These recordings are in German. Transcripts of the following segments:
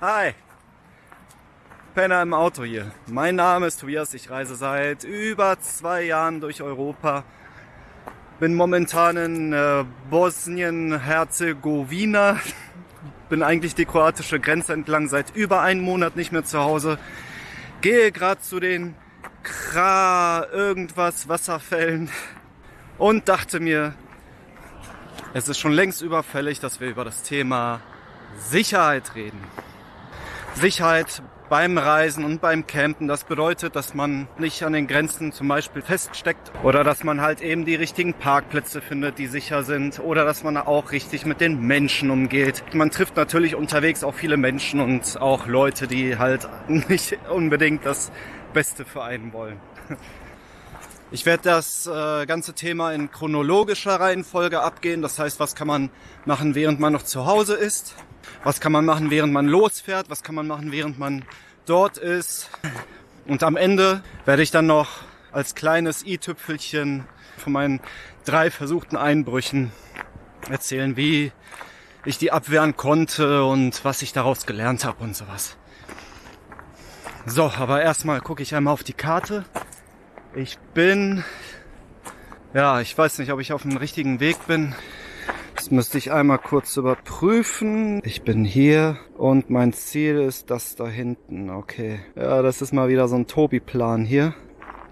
Hi. Penner im Auto hier. Mein Name ist Tobias. Ich reise seit über zwei Jahren durch Europa. Bin momentan in äh, Bosnien-Herzegowina. Bin eigentlich die kroatische Grenze entlang seit über einem Monat nicht mehr zu Hause. Gehe gerade zu den Kra irgendwas Wasserfällen und dachte mir, es ist schon längst überfällig, dass wir über das Thema Sicherheit reden. Sicherheit beim Reisen und beim Campen. Das bedeutet, dass man nicht an den Grenzen zum Beispiel feststeckt oder dass man halt eben die richtigen Parkplätze findet, die sicher sind oder dass man auch richtig mit den Menschen umgeht. Man trifft natürlich unterwegs auch viele Menschen und auch Leute, die halt nicht unbedingt das Beste für einen wollen. Ich werde das äh, ganze Thema in chronologischer Reihenfolge abgehen. Das heißt, was kann man machen, während man noch zu Hause ist? Was kann man machen, während man losfährt? Was kann man machen, während man dort ist? Und am Ende werde ich dann noch als kleines i-Tüpfelchen von meinen drei versuchten Einbrüchen erzählen, wie ich die abwehren konnte und was ich daraus gelernt habe und sowas. So, aber erstmal gucke ich einmal auf die Karte. Ich bin, ja, ich weiß nicht, ob ich auf dem richtigen Weg bin. Das müsste ich einmal kurz überprüfen. Ich bin hier und mein Ziel ist das da hinten. Okay. Ja, das ist mal wieder so ein Tobi-Plan hier.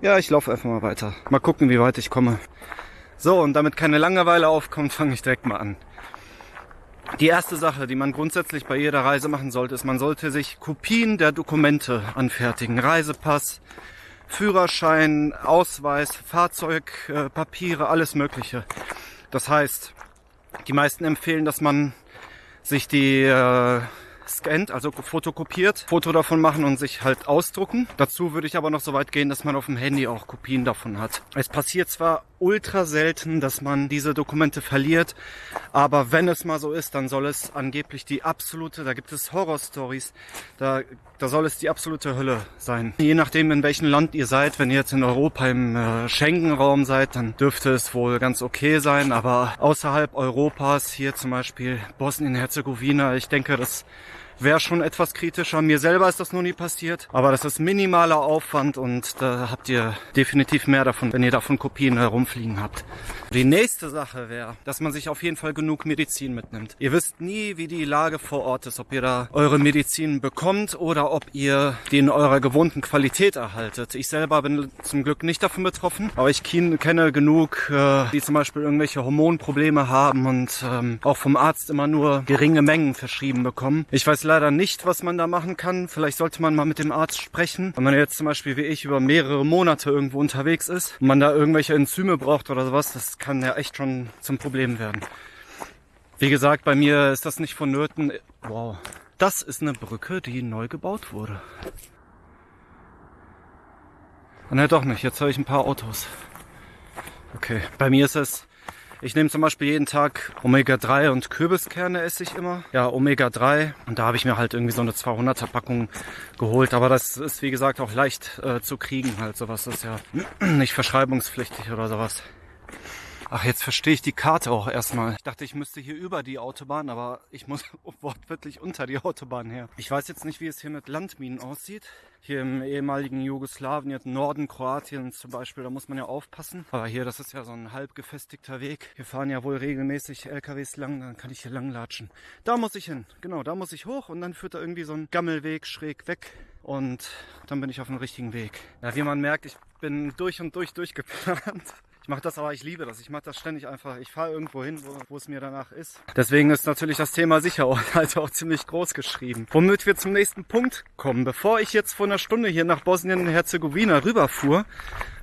Ja, ich laufe einfach mal weiter. Mal gucken, wie weit ich komme. So, und damit keine Langeweile aufkommt, fange ich direkt mal an. Die erste Sache, die man grundsätzlich bei jeder Reise machen sollte, ist, man sollte sich Kopien der Dokumente anfertigen. Reisepass, Führerschein, Ausweis, Fahrzeugpapiere, äh, alles Mögliche. Das heißt, die meisten empfehlen, dass man sich die äh, scannt, also fotokopiert, Foto davon machen und sich halt ausdrucken. Dazu würde ich aber noch so weit gehen, dass man auf dem Handy auch Kopien davon hat. Es passiert zwar ultra selten, dass man diese Dokumente verliert, aber wenn es mal so ist, dann soll es angeblich die absolute, da gibt es Horror-Stories, da, da soll es die absolute Hölle sein. Je nachdem, in welchem Land ihr seid, wenn ihr jetzt in Europa im äh, Schengen-Raum seid, dann dürfte es wohl ganz okay sein, aber außerhalb Europas, hier zum Beispiel Bosnien-Herzegowina, ich denke, das wäre schon etwas kritischer. Mir selber ist das noch nie passiert, aber das ist minimaler Aufwand und da habt ihr definitiv mehr davon, wenn ihr davon Kopien herumfliegen habt. Die nächste Sache wäre, dass man sich auf jeden Fall genug Medizin mitnimmt. Ihr wisst nie, wie die Lage vor Ort ist, ob ihr da eure Medizin bekommt oder ob ihr die in eurer gewohnten Qualität erhaltet. Ich selber bin zum Glück nicht davon betroffen, aber ich kenne genug, äh, die zum Beispiel irgendwelche Hormonprobleme haben und ähm, auch vom Arzt immer nur geringe Mengen verschrieben bekommen. Ich weiß leider nicht, was man da machen kann. Vielleicht sollte man mal mit dem Arzt sprechen. Wenn man jetzt zum Beispiel wie ich über mehrere Monate irgendwo unterwegs ist und man da irgendwelche Enzyme braucht oder sowas, das kann ja echt schon zum Problem werden. Wie gesagt, bei mir ist das nicht vonnöten. Wow. Das ist eine Brücke, die neu gebaut wurde. Ne, doch nicht. Jetzt höre ich ein paar Autos. Okay, bei mir ist es ich nehme zum Beispiel jeden Tag Omega-3 und Kürbiskerne esse ich immer. Ja, Omega-3. Und da habe ich mir halt irgendwie so eine 200er Packung geholt. Aber das ist, wie gesagt, auch leicht äh, zu kriegen. Halt sowas ist ja nicht verschreibungspflichtig oder sowas. Ach, jetzt verstehe ich die Karte auch erstmal. Ich dachte, ich müsste hier über die Autobahn, aber ich muss wortwörtlich unter die Autobahn her. Ich weiß jetzt nicht, wie es hier mit Landminen aussieht. Hier im ehemaligen Jugoslawien, jetzt Norden Kroatiens zum Beispiel, da muss man ja aufpassen. Aber hier, das ist ja so ein halb gefestigter Weg. Hier fahren ja wohl regelmäßig LKWs lang, dann kann ich hier lang latschen. Da muss ich hin, genau, da muss ich hoch und dann führt da irgendwie so ein Gammelweg schräg weg und dann bin ich auf dem richtigen Weg. Ja, wie man merkt, ich bin durch und durch durchgeplant. Ich mache das aber, ich liebe das. Ich mache das ständig einfach. Ich fahre irgendwo hin, wo, wo, es mir danach ist. Deswegen ist natürlich das Thema Sicherheit halt auch ziemlich groß geschrieben. Womit wir zum nächsten Punkt kommen. Bevor ich jetzt vor einer Stunde hier nach Bosnien-Herzegowina rüberfuhr,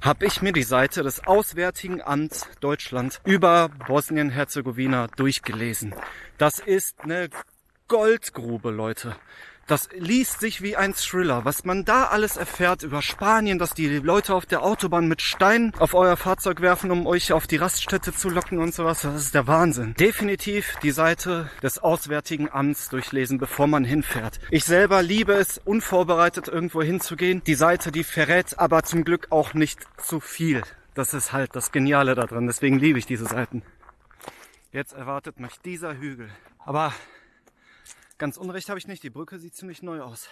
habe ich mir die Seite des Auswärtigen Amts Deutschland über Bosnien-Herzegowina durchgelesen. Das ist eine Goldgrube, Leute. Das liest sich wie ein Thriller. Was man da alles erfährt über Spanien, dass die Leute auf der Autobahn mit Steinen auf euer Fahrzeug werfen, um euch auf die Raststätte zu locken und sowas, das ist der Wahnsinn. Definitiv die Seite des Auswärtigen Amts durchlesen, bevor man hinfährt. Ich selber liebe es, unvorbereitet irgendwo hinzugehen. Die Seite, die verrät aber zum Glück auch nicht zu viel. Das ist halt das Geniale da drin. Deswegen liebe ich diese Seiten. Jetzt erwartet mich dieser Hügel. Aber Ganz unrecht habe ich nicht, die Brücke sieht ziemlich neu aus.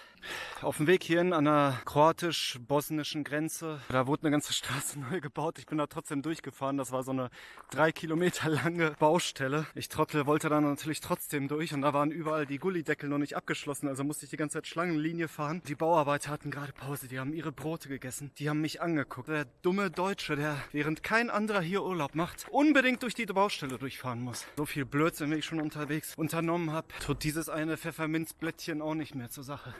Auf dem Weg hierhin an der kroatisch-bosnischen Grenze, da wurde eine ganze Straße neu gebaut. Ich bin da trotzdem durchgefahren. Das war so eine drei Kilometer lange Baustelle. Ich Trottel wollte da natürlich trotzdem durch und da waren überall die Gullideckel noch nicht abgeschlossen. Also musste ich die ganze Zeit Schlangenlinie fahren. Die Bauarbeiter hatten gerade Pause, die haben ihre Brote gegessen. Die haben mich angeguckt. Der dumme Deutsche, der während kein anderer hier Urlaub macht, unbedingt durch die Baustelle durchfahren muss. So viel Blödsinn, wie ich schon unterwegs unternommen habe, tut dieses eine Pfefferminzblättchen auch nicht mehr zur Sache.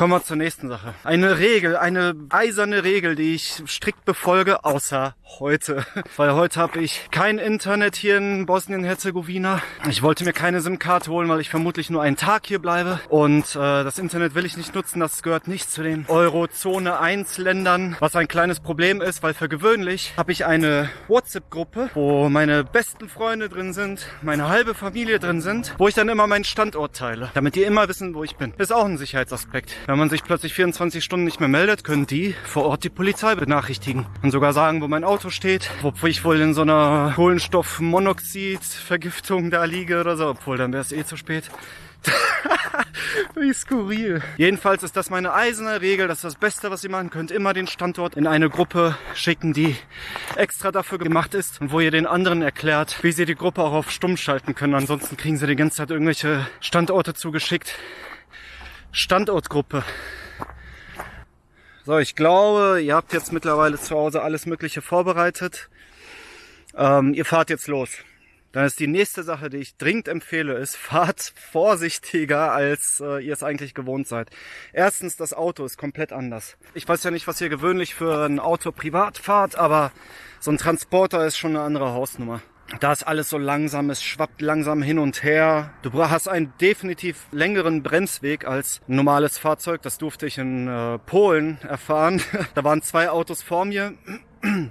Kommen wir zur nächsten Sache. Eine Regel, eine eiserne Regel, die ich strikt befolge, außer heute. Weil heute habe ich kein Internet hier in Bosnien-Herzegowina. Ich wollte mir keine SIM-Karte holen, weil ich vermutlich nur einen Tag hier bleibe. Und äh, das Internet will ich nicht nutzen, das gehört nicht zu den Eurozone 1 Ländern. Was ein kleines Problem ist, weil für gewöhnlich habe ich eine WhatsApp-Gruppe, wo meine besten Freunde drin sind, meine halbe Familie drin sind, wo ich dann immer meinen Standort teile, damit die immer wissen, wo ich bin. Ist auch ein Sicherheitsaspekt. Wenn man sich plötzlich 24 Stunden nicht mehr meldet, können die vor Ort die Polizei benachrichtigen und sogar sagen, wo mein Auto steht, ob ich wohl in so einer Kohlenstoffmonoxid-Vergiftung da liege oder so, obwohl dann wäre es eh zu spät. Wie skurril. Jedenfalls ist das meine eiserne Regel. Das ist das Beste, was ihr machen könnt. Immer den Standort in eine Gruppe schicken, die extra dafür gemacht ist und wo ihr den anderen erklärt, wie sie die Gruppe auch auf stumm schalten können. Ansonsten kriegen sie die ganze Zeit irgendwelche Standorte zugeschickt, Standortgruppe. So, ich glaube, ihr habt jetzt mittlerweile zu Hause alles Mögliche vorbereitet. Ähm, ihr fahrt jetzt los. Dann ist die nächste Sache, die ich dringend empfehle, ist, fahrt vorsichtiger, als äh, ihr es eigentlich gewohnt seid. Erstens, das Auto ist komplett anders. Ich weiß ja nicht, was ihr gewöhnlich für ein Auto privat fahrt, aber so ein Transporter ist schon eine andere Hausnummer. Da ist alles so langsam, es schwappt langsam hin und her. Du hast einen definitiv längeren Bremsweg als ein normales Fahrzeug. Das durfte ich in äh, Polen erfahren. da waren zwei Autos vor mir.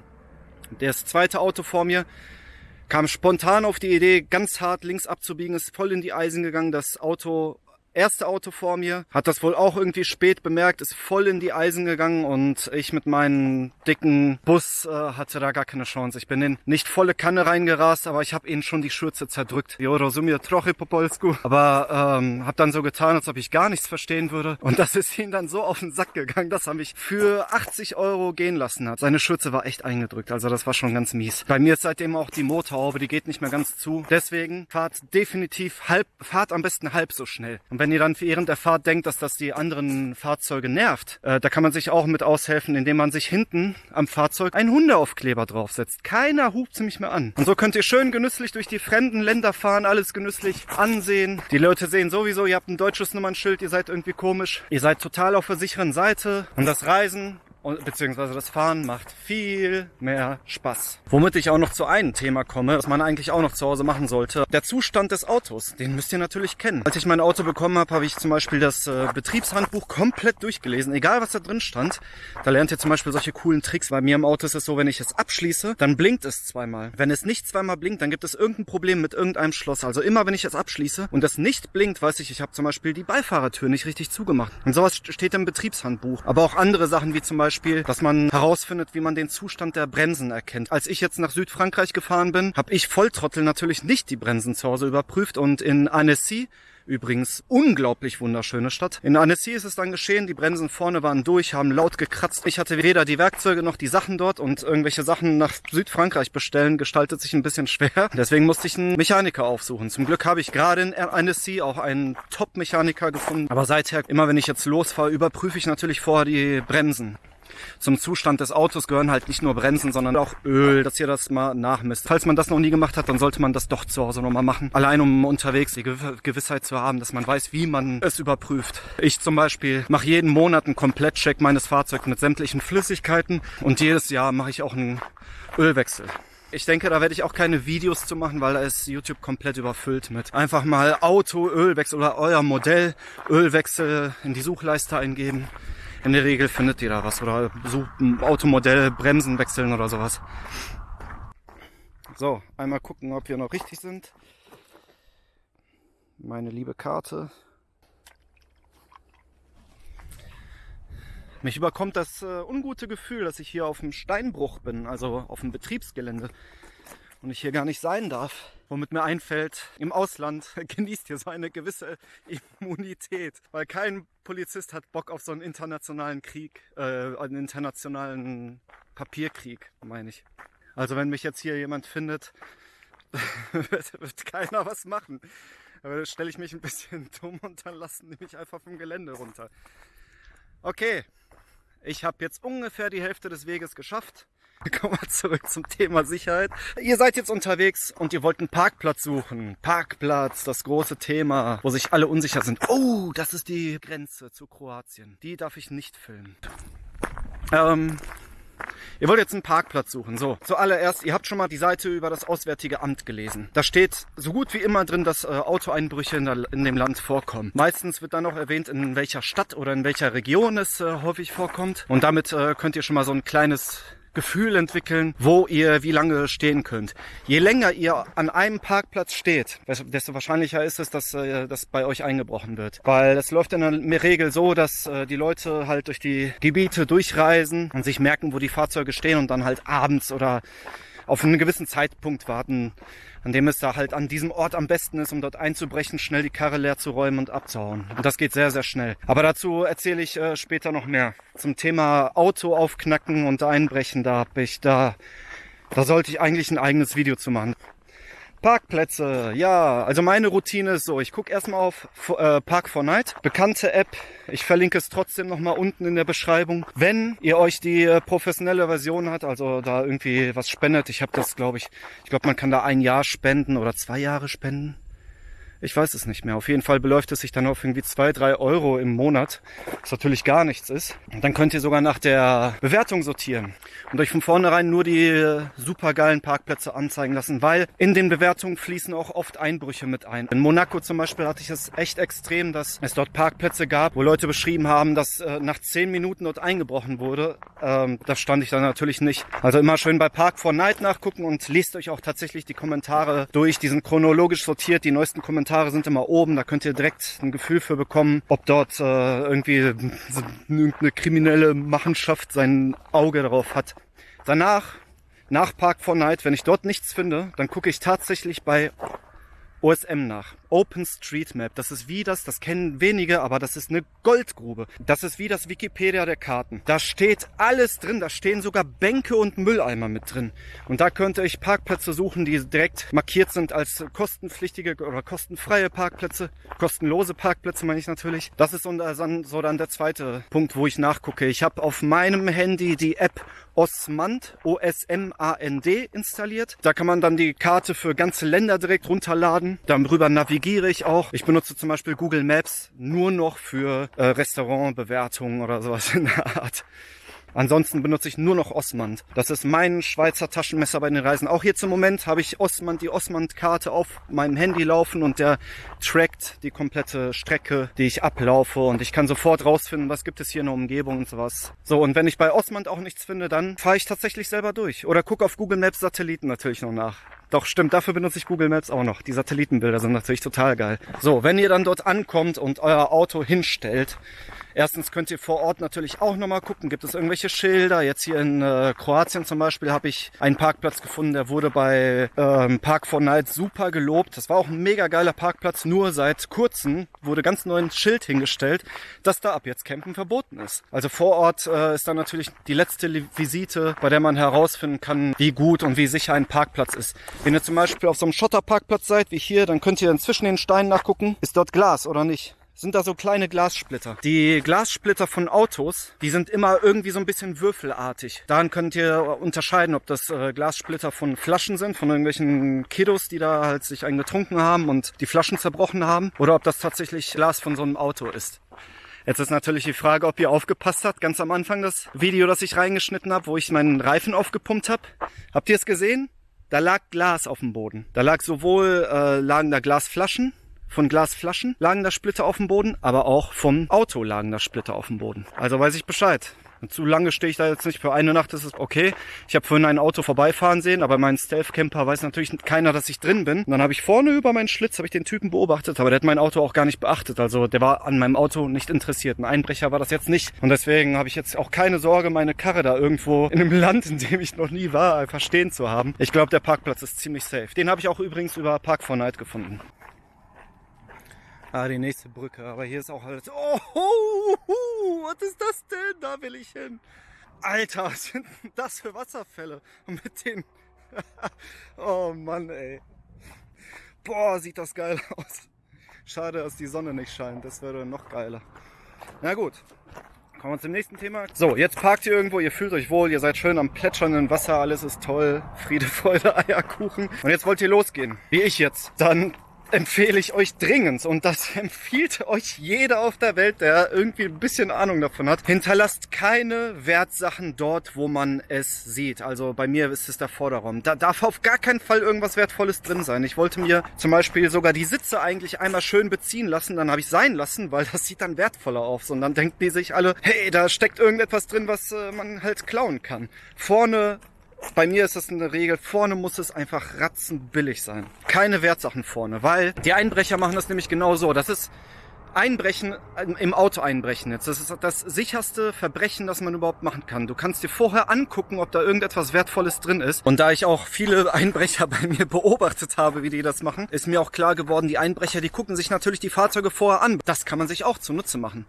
Das zweite Auto vor mir kam spontan auf die Idee, ganz hart links abzubiegen, ist voll in die Eisen gegangen. Das Auto erste Auto vor mir hat das wohl auch irgendwie spät bemerkt, ist voll in die Eisen gegangen und ich mit meinem dicken Bus äh, hatte da gar keine Chance. Ich bin in nicht volle Kanne reingerast, aber ich habe ihnen schon die Schürze zerdrückt. Jo, rozumie trochę po polsku. Aber ähm, habe dann so getan, als ob ich gar nichts verstehen würde. Und das ist ihnen dann so auf den Sack gegangen, dass er mich für 80 Euro gehen lassen hat. Seine Schürze war echt eingedrückt, also das war schon ganz mies. Bei mir ist seitdem auch die Motorhaube, die geht nicht mehr ganz zu. Deswegen fahrt definitiv halb, fahrt am besten halb so schnell. Und wenn ihr dann während der Fahrt denkt, dass das die anderen Fahrzeuge nervt, äh, da kann man sich auch mit aushelfen, indem man sich hinten am Fahrzeug einen Hundeaufkleber draufsetzt. Keiner hupt mich mehr an. Und so könnt ihr schön genüsslich durch die fremden Länder fahren, alles genüsslich ansehen. Die Leute sehen sowieso, ihr habt ein deutsches Nummernschild, ihr seid irgendwie komisch. Ihr seid total auf der sicheren Seite. Und das Reisen und, beziehungsweise das Fahren macht viel mehr Spaß. Womit ich auch noch zu einem Thema komme, was man eigentlich auch noch zu Hause machen sollte. Der Zustand des Autos, den müsst ihr natürlich kennen. Als ich mein Auto bekommen habe, habe ich zum Beispiel das äh, Betriebshandbuch komplett durchgelesen, egal was da drin stand. Da lernt ihr zum Beispiel solche coolen Tricks. Bei mir im Auto ist es so, wenn ich es abschließe, dann blinkt es zweimal. Wenn es nicht zweimal blinkt, dann gibt es irgendein Problem mit irgendeinem Schloss. Also immer, wenn ich es abschließe und es nicht blinkt, weiß ich, ich habe zum Beispiel die Beifahrertür nicht richtig zugemacht. Und sowas steht im Betriebshandbuch. Aber auch andere Sachen wie zum Beispiel Beispiel, dass man herausfindet, wie man den Zustand der Bremsen erkennt. Als ich jetzt nach Südfrankreich gefahren bin, habe ich Volltrottel natürlich nicht die Bremsen zu Hause überprüft und in Annecy Übrigens unglaublich wunderschöne Stadt. In Annecy ist es dann geschehen, die Bremsen vorne waren durch, haben laut gekratzt. Ich hatte weder die Werkzeuge noch die Sachen dort und irgendwelche Sachen nach Südfrankreich bestellen gestaltet sich ein bisschen schwer. Deswegen musste ich einen Mechaniker aufsuchen. Zum Glück habe ich gerade in Annecy auch einen Top-Mechaniker gefunden. Aber seither, immer wenn ich jetzt losfahre, überprüfe ich natürlich vorher die Bremsen zum Zustand des Autos gehören halt nicht nur Bremsen, sondern auch Öl, dass ihr das mal nachmisst. Falls man das noch nie gemacht hat, dann sollte man das doch zu Hause nochmal machen. Allein um unterwegs die Gewissheit zu haben, dass man weiß, wie man es überprüft. Ich zum Beispiel mache jeden Monat einen Komplettcheck meines Fahrzeugs mit sämtlichen Flüssigkeiten und jedes Jahr mache ich auch einen Ölwechsel. Ich denke, da werde ich auch keine Videos zu machen, weil da ist YouTube komplett überfüllt mit. Einfach mal Auto, Ölwechsel oder euer Modell, Ölwechsel in die Suchleiste eingeben in der Regel findet ihr da was oder ein Automodell, Bremsen wechseln oder sowas. So, einmal gucken, ob wir noch richtig sind. Meine liebe Karte. Mich überkommt das äh, ungute Gefühl, dass ich hier auf dem Steinbruch bin, also auf dem Betriebsgelände und ich hier gar nicht sein darf. Womit mir einfällt, im Ausland genießt ihr so eine gewisse Immunität, weil kein Polizist hat Bock auf so einen internationalen Krieg, äh, einen internationalen Papierkrieg, meine ich. Also wenn mich jetzt hier jemand findet, wird, wird keiner was machen. Aber da stelle ich mich ein bisschen dumm und dann lassen die mich einfach vom Gelände runter. Okay, ich habe jetzt ungefähr die Hälfte des Weges geschafft. Kommen wir zurück zum Thema Sicherheit. Ihr seid jetzt unterwegs und ihr wollt einen Parkplatz suchen. Parkplatz, das große Thema, wo sich alle unsicher sind. Oh, das ist die Grenze zu Kroatien. Die darf ich nicht filmen. Ähm, Ihr wollt jetzt einen Parkplatz suchen. So, zuallererst, ihr habt schon mal die Seite über das Auswärtige Amt gelesen. Da steht so gut wie immer drin, dass äh, Autoeinbrüche in, der, in, dem Land vorkommen. Meistens wird dann noch erwähnt, in welcher Stadt oder in welcher Region es äh, häufig vorkommt. Und damit äh, könnt ihr schon mal so ein kleines Gefühl entwickeln, wo ihr wie lange stehen könnt. Je länger ihr an einem Parkplatz steht, desto wahrscheinlicher ist es, dass äh, das bei euch eingebrochen wird. Weil es läuft in der Regel so, dass äh, die Leute halt durch die Gebiete durchreisen und sich merken, wo die Fahrzeuge stehen und dann halt abends oder auf einen gewissen Zeitpunkt warten, an dem es da halt an diesem Ort am besten ist, um dort einzubrechen, schnell die Karre leer zu räumen und abzuhauen. Und das geht sehr, sehr schnell. Aber dazu erzähle ich äh, später noch mehr. Zum Thema Auto aufknacken und einbrechen, da hab ich da, da sollte ich eigentlich ein eigenes Video zu machen. Parkplätze, ja, also meine Routine ist so, ich gucke erstmal auf äh, Park 4 Night, bekannte App, ich verlinke es trotzdem nochmal unten in der Beschreibung. Wenn ihr euch die äh, professionelle Version hat, also da irgendwie was spendet, ich habe das glaube ich, ich glaube man kann da ein Jahr spenden oder zwei Jahre spenden. Ich weiß es nicht mehr. Auf jeden Fall beläuft es sich dann auf irgendwie zwei, drei Euro im Monat, was natürlich gar nichts ist. Und dann könnt ihr sogar nach der Bewertung sortieren und euch von vornherein nur die supergeilen Parkplätze anzeigen lassen, weil in den Bewertungen fließen auch oft Einbrüche mit ein. In Monaco zum Beispiel hatte ich es echt extrem, dass es dort Parkplätze gab, wo Leute beschrieben haben, dass äh, nach zehn Minuten dort eingebrochen wurde. Ähm, das stand ich dann natürlich nicht. Also immer schön bei Park 4 Night nachgucken und lest euch auch tatsächlich die Kommentare durch. Die sind chronologisch sortiert, die neuesten Kommentare Kommentare sind immer oben, da könnt ihr direkt ein Gefühl für bekommen, ob dort äh, irgendwie irgendeine kriminelle Machenschaft sein Auge darauf hat. Danach, nach Park 4 Night, wenn ich dort nichts finde, dann gucke ich tatsächlich bei OSM nach. OpenStreetMap. Das ist wie das, das kennen wenige, aber das ist eine Goldgrube. Das ist wie das Wikipedia der Karten. Da steht alles drin. Da stehen sogar Bänke und Mülleimer mit drin. Und da könnte ich Parkplätze suchen, die direkt markiert sind als kostenpflichtige oder kostenfreie Parkplätze. Kostenlose Parkplätze meine ich natürlich. Das ist so dann der zweite Punkt, wo ich nachgucke. Ich habe auf meinem Handy die App Osmand, O-S-M-A-N-D installiert. Da kann man dann die Karte für ganze Länder direkt runterladen. Darüber navigieren navigiere ich auch. Ich benutze zum Beispiel Google Maps nur noch für äh, Restaurantbewertungen oder sowas in der Art. Ansonsten benutze ich nur noch Osmand. Das ist mein Schweizer Taschenmesser bei den Reisen. Auch jetzt im Moment habe ich Osmand, die Osmand-Karte auf meinem Handy laufen und der trackt die komplette Strecke, die ich ablaufe und ich kann sofort rausfinden, was gibt es hier in der Umgebung und sowas. So, und wenn ich bei Osmand auch nichts finde, dann fahre ich tatsächlich selber durch. Oder gucke auf Google Maps Satelliten natürlich noch nach. Doch, stimmt, dafür benutze ich Google Maps auch noch. Die Satellitenbilder sind natürlich total geil. So, wenn ihr dann dort ankommt und euer Auto hinstellt, Erstens könnt ihr vor Ort natürlich auch nochmal gucken, gibt es irgendwelche Schilder. Jetzt hier in äh, Kroatien zum Beispiel habe ich einen Parkplatz gefunden, der wurde bei ähm, Park 4 Night super gelobt. Das war auch ein mega geiler Parkplatz, nur seit kurzem wurde ganz neu ein Schild hingestellt, dass da ab jetzt Campen verboten ist. Also vor Ort äh, ist dann natürlich die letzte Visite, bei der man herausfinden kann, wie gut und wie sicher ein Parkplatz ist. Wenn ihr zum Beispiel auf so einem Schotterparkplatz seid, wie hier, dann könnt ihr dann zwischen den Steinen nachgucken, ist dort Glas oder nicht sind da so kleine Glassplitter. Die Glassplitter von Autos, die sind immer irgendwie so ein bisschen würfelartig. Daran könnt ihr unterscheiden, ob das äh, Glassplitter von Flaschen sind, von irgendwelchen Kiddos, die da halt sich einen getrunken haben und die Flaschen zerbrochen haben, oder ob das tatsächlich Glas von so einem Auto ist. Jetzt ist natürlich die Frage, ob ihr aufgepasst habt, ganz am Anfang das Video, das ich reingeschnitten habe, wo ich meinen Reifen aufgepumpt habe. Habt ihr es gesehen? Da lag Glas auf dem Boden. Da lag sowohl äh, lagen da Glasflaschen von Glasflaschen lagen da Splitter auf dem Boden, aber auch vom Auto lagen da Splitter auf dem Boden. Also weiß ich Bescheid. Und zu lange stehe ich da jetzt nicht. Für eine Nacht ist es okay. Ich habe vorhin ein Auto vorbeifahren sehen, aber mein Stealth-Camper weiß natürlich keiner, dass ich drin bin. Und dann habe ich vorne über meinen Schlitz habe ich den Typen beobachtet, aber der hat mein Auto auch gar nicht beachtet. Also der war an meinem Auto nicht interessiert. Ein Einbrecher war das jetzt nicht. Und deswegen habe ich jetzt auch keine Sorge, meine Karre da irgendwo in einem Land, in dem ich noch nie war, einfach stehen zu haben. Ich glaube, der Parkplatz ist ziemlich safe. Den habe ich auch übrigens über Park4Night gefunden. Ah, die nächste Brücke. Aber hier ist auch alles. Oh, oh, oh, was ist das denn? Da will ich hin. Alter, was sind denn das für Wasserfälle? Und mit den. oh Mann, ey. Boah, sieht das geil aus. Schade, dass die Sonne nicht scheint. Das wäre noch geiler. Na gut. Kommen wir zum nächsten Thema. So, jetzt parkt ihr irgendwo, ihr fühlt euch wohl, ihr seid schön am plätschernden Wasser, alles ist toll. Friede, Freude, Eierkuchen. Und jetzt wollt ihr losgehen. Wie ich jetzt. Dann empfehle ich euch dringend und das empfiehlt euch jeder auf der Welt, der irgendwie ein bisschen Ahnung davon hat. Hinterlasst keine Wertsachen dort, wo man es sieht. Also bei mir ist es der Vorderraum. Da darf auf gar keinen Fall irgendwas Wertvolles drin sein. Ich wollte mir zum Beispiel sogar die Sitze eigentlich einmal schön beziehen lassen, dann habe ich sein lassen, weil das sieht dann wertvoller aus. Und dann denken die sich alle, hey, da steckt irgendetwas drin, was äh, man halt klauen kann. Vorne bei mir ist das eine Regel, vorne muss es einfach ratzenbillig sein. Keine Wertsachen vorne, weil die Einbrecher machen das nämlich genau so. Das ist Einbrechen, im Auto einbrechen jetzt. Das ist das sicherste Verbrechen, das man überhaupt machen kann. Du kannst dir vorher angucken, ob da irgendetwas Wertvolles drin ist. Und da ich auch viele Einbrecher bei mir beobachtet habe, wie die das machen, ist mir auch klar geworden, die Einbrecher, die gucken sich natürlich die Fahrzeuge vorher an. Das kann man sich auch zunutze machen.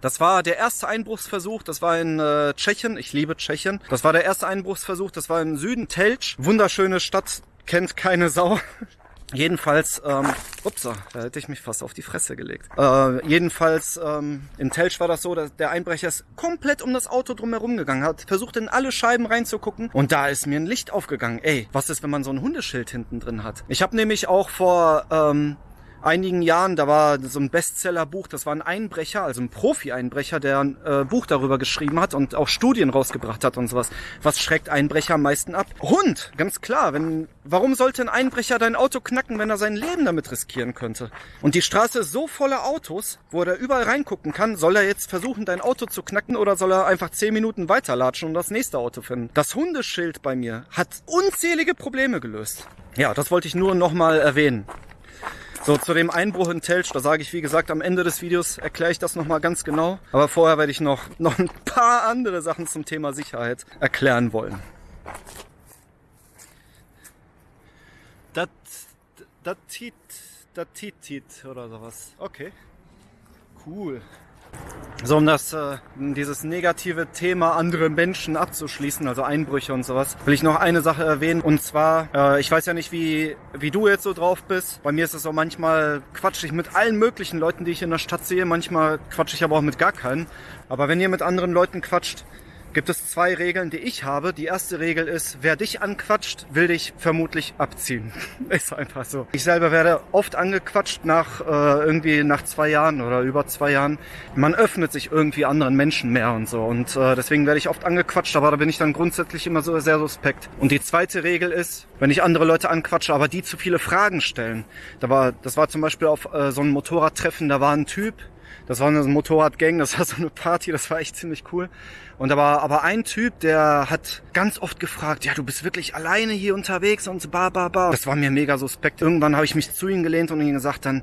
Das war der erste Einbruchsversuch, das war in äh, Tschechien. Ich liebe Tschechien. Das war der erste Einbruchsversuch, das war im Süden Telč. Wunderschöne Stadt, kennt keine Sau. Jedenfalls, ähm, ups, da hätte ich mich fast auf die Fresse gelegt. Äh, jedenfalls, ähm, in Telsch war das so, dass der Einbrecher ist komplett um das Auto drumherum gegangen, hat versucht in alle Scheiben reinzugucken und da ist mir ein Licht aufgegangen. Ey, was ist, wenn man so ein Hundeschild hinten drin hat? Ich habe nämlich auch vor ähm, einigen Jahren, da war so ein Bestsellerbuch, das war ein Einbrecher, also ein Profi-Einbrecher, der ein äh, Buch darüber geschrieben hat und auch Studien rausgebracht hat und sowas. Was schreckt Einbrecher am meisten ab? Hund, ganz klar. Wenn, warum sollte ein Einbrecher dein Auto knacken, wenn er sein Leben damit riskieren könnte? Und die Straße ist so voller Autos, wo er überall reingucken kann. Soll er jetzt versuchen, dein Auto zu knacken oder soll er einfach zehn Minuten weiterlatschen und das nächste Auto finden? Das Hundeschild bei mir hat unzählige Probleme gelöst. Ja, das wollte ich nur nochmal erwähnen. So, zu dem Einbruch in Telsch, da sage ich wie gesagt am Ende des Videos, erkläre ich das nochmal ganz genau. Aber vorher werde ich noch, noch ein paar andere Sachen zum Thema Sicherheit erklären wollen. Das, das Tit, das Tit, oder sowas. Okay. Cool. So, um das, äh, dieses negative Thema andere Menschen abzuschließen, also Einbrüche und sowas, will ich noch eine Sache erwähnen. Und zwar, äh, ich weiß ja nicht, wie, wie du jetzt so drauf bist. Bei mir ist es so, manchmal quatsche ich mit allen möglichen Leuten, die ich in der Stadt sehe. Manchmal quatsche ich aber auch mit gar keinen. Aber wenn ihr mit anderen Leuten quatscht, gibt es zwei Regeln, die ich habe. Die erste Regel ist, wer dich anquatscht, will dich vermutlich abziehen. ist einfach so. Ich selber werde oft angequatscht nach äh, irgendwie nach zwei Jahren oder über zwei Jahren. Man öffnet sich irgendwie anderen Menschen mehr und so. Und äh, deswegen werde ich oft angequatscht, aber da bin ich dann grundsätzlich immer so sehr suspekt. Und die zweite Regel ist, wenn ich andere Leute anquatsche, aber die zu viele Fragen stellen. Da war, das war zum Beispiel auf äh, so einem Motorradtreffen, da war ein Typ, das war eine Motorradgang, das war so eine Party, das war echt ziemlich cool. Und war aber ein Typ, der hat ganz oft gefragt, ja, du bist wirklich alleine hier unterwegs und ba, ba, ba. Das war mir mega suspekt. Irgendwann habe ich mich zu ihm gelehnt und ihm gesagt dann,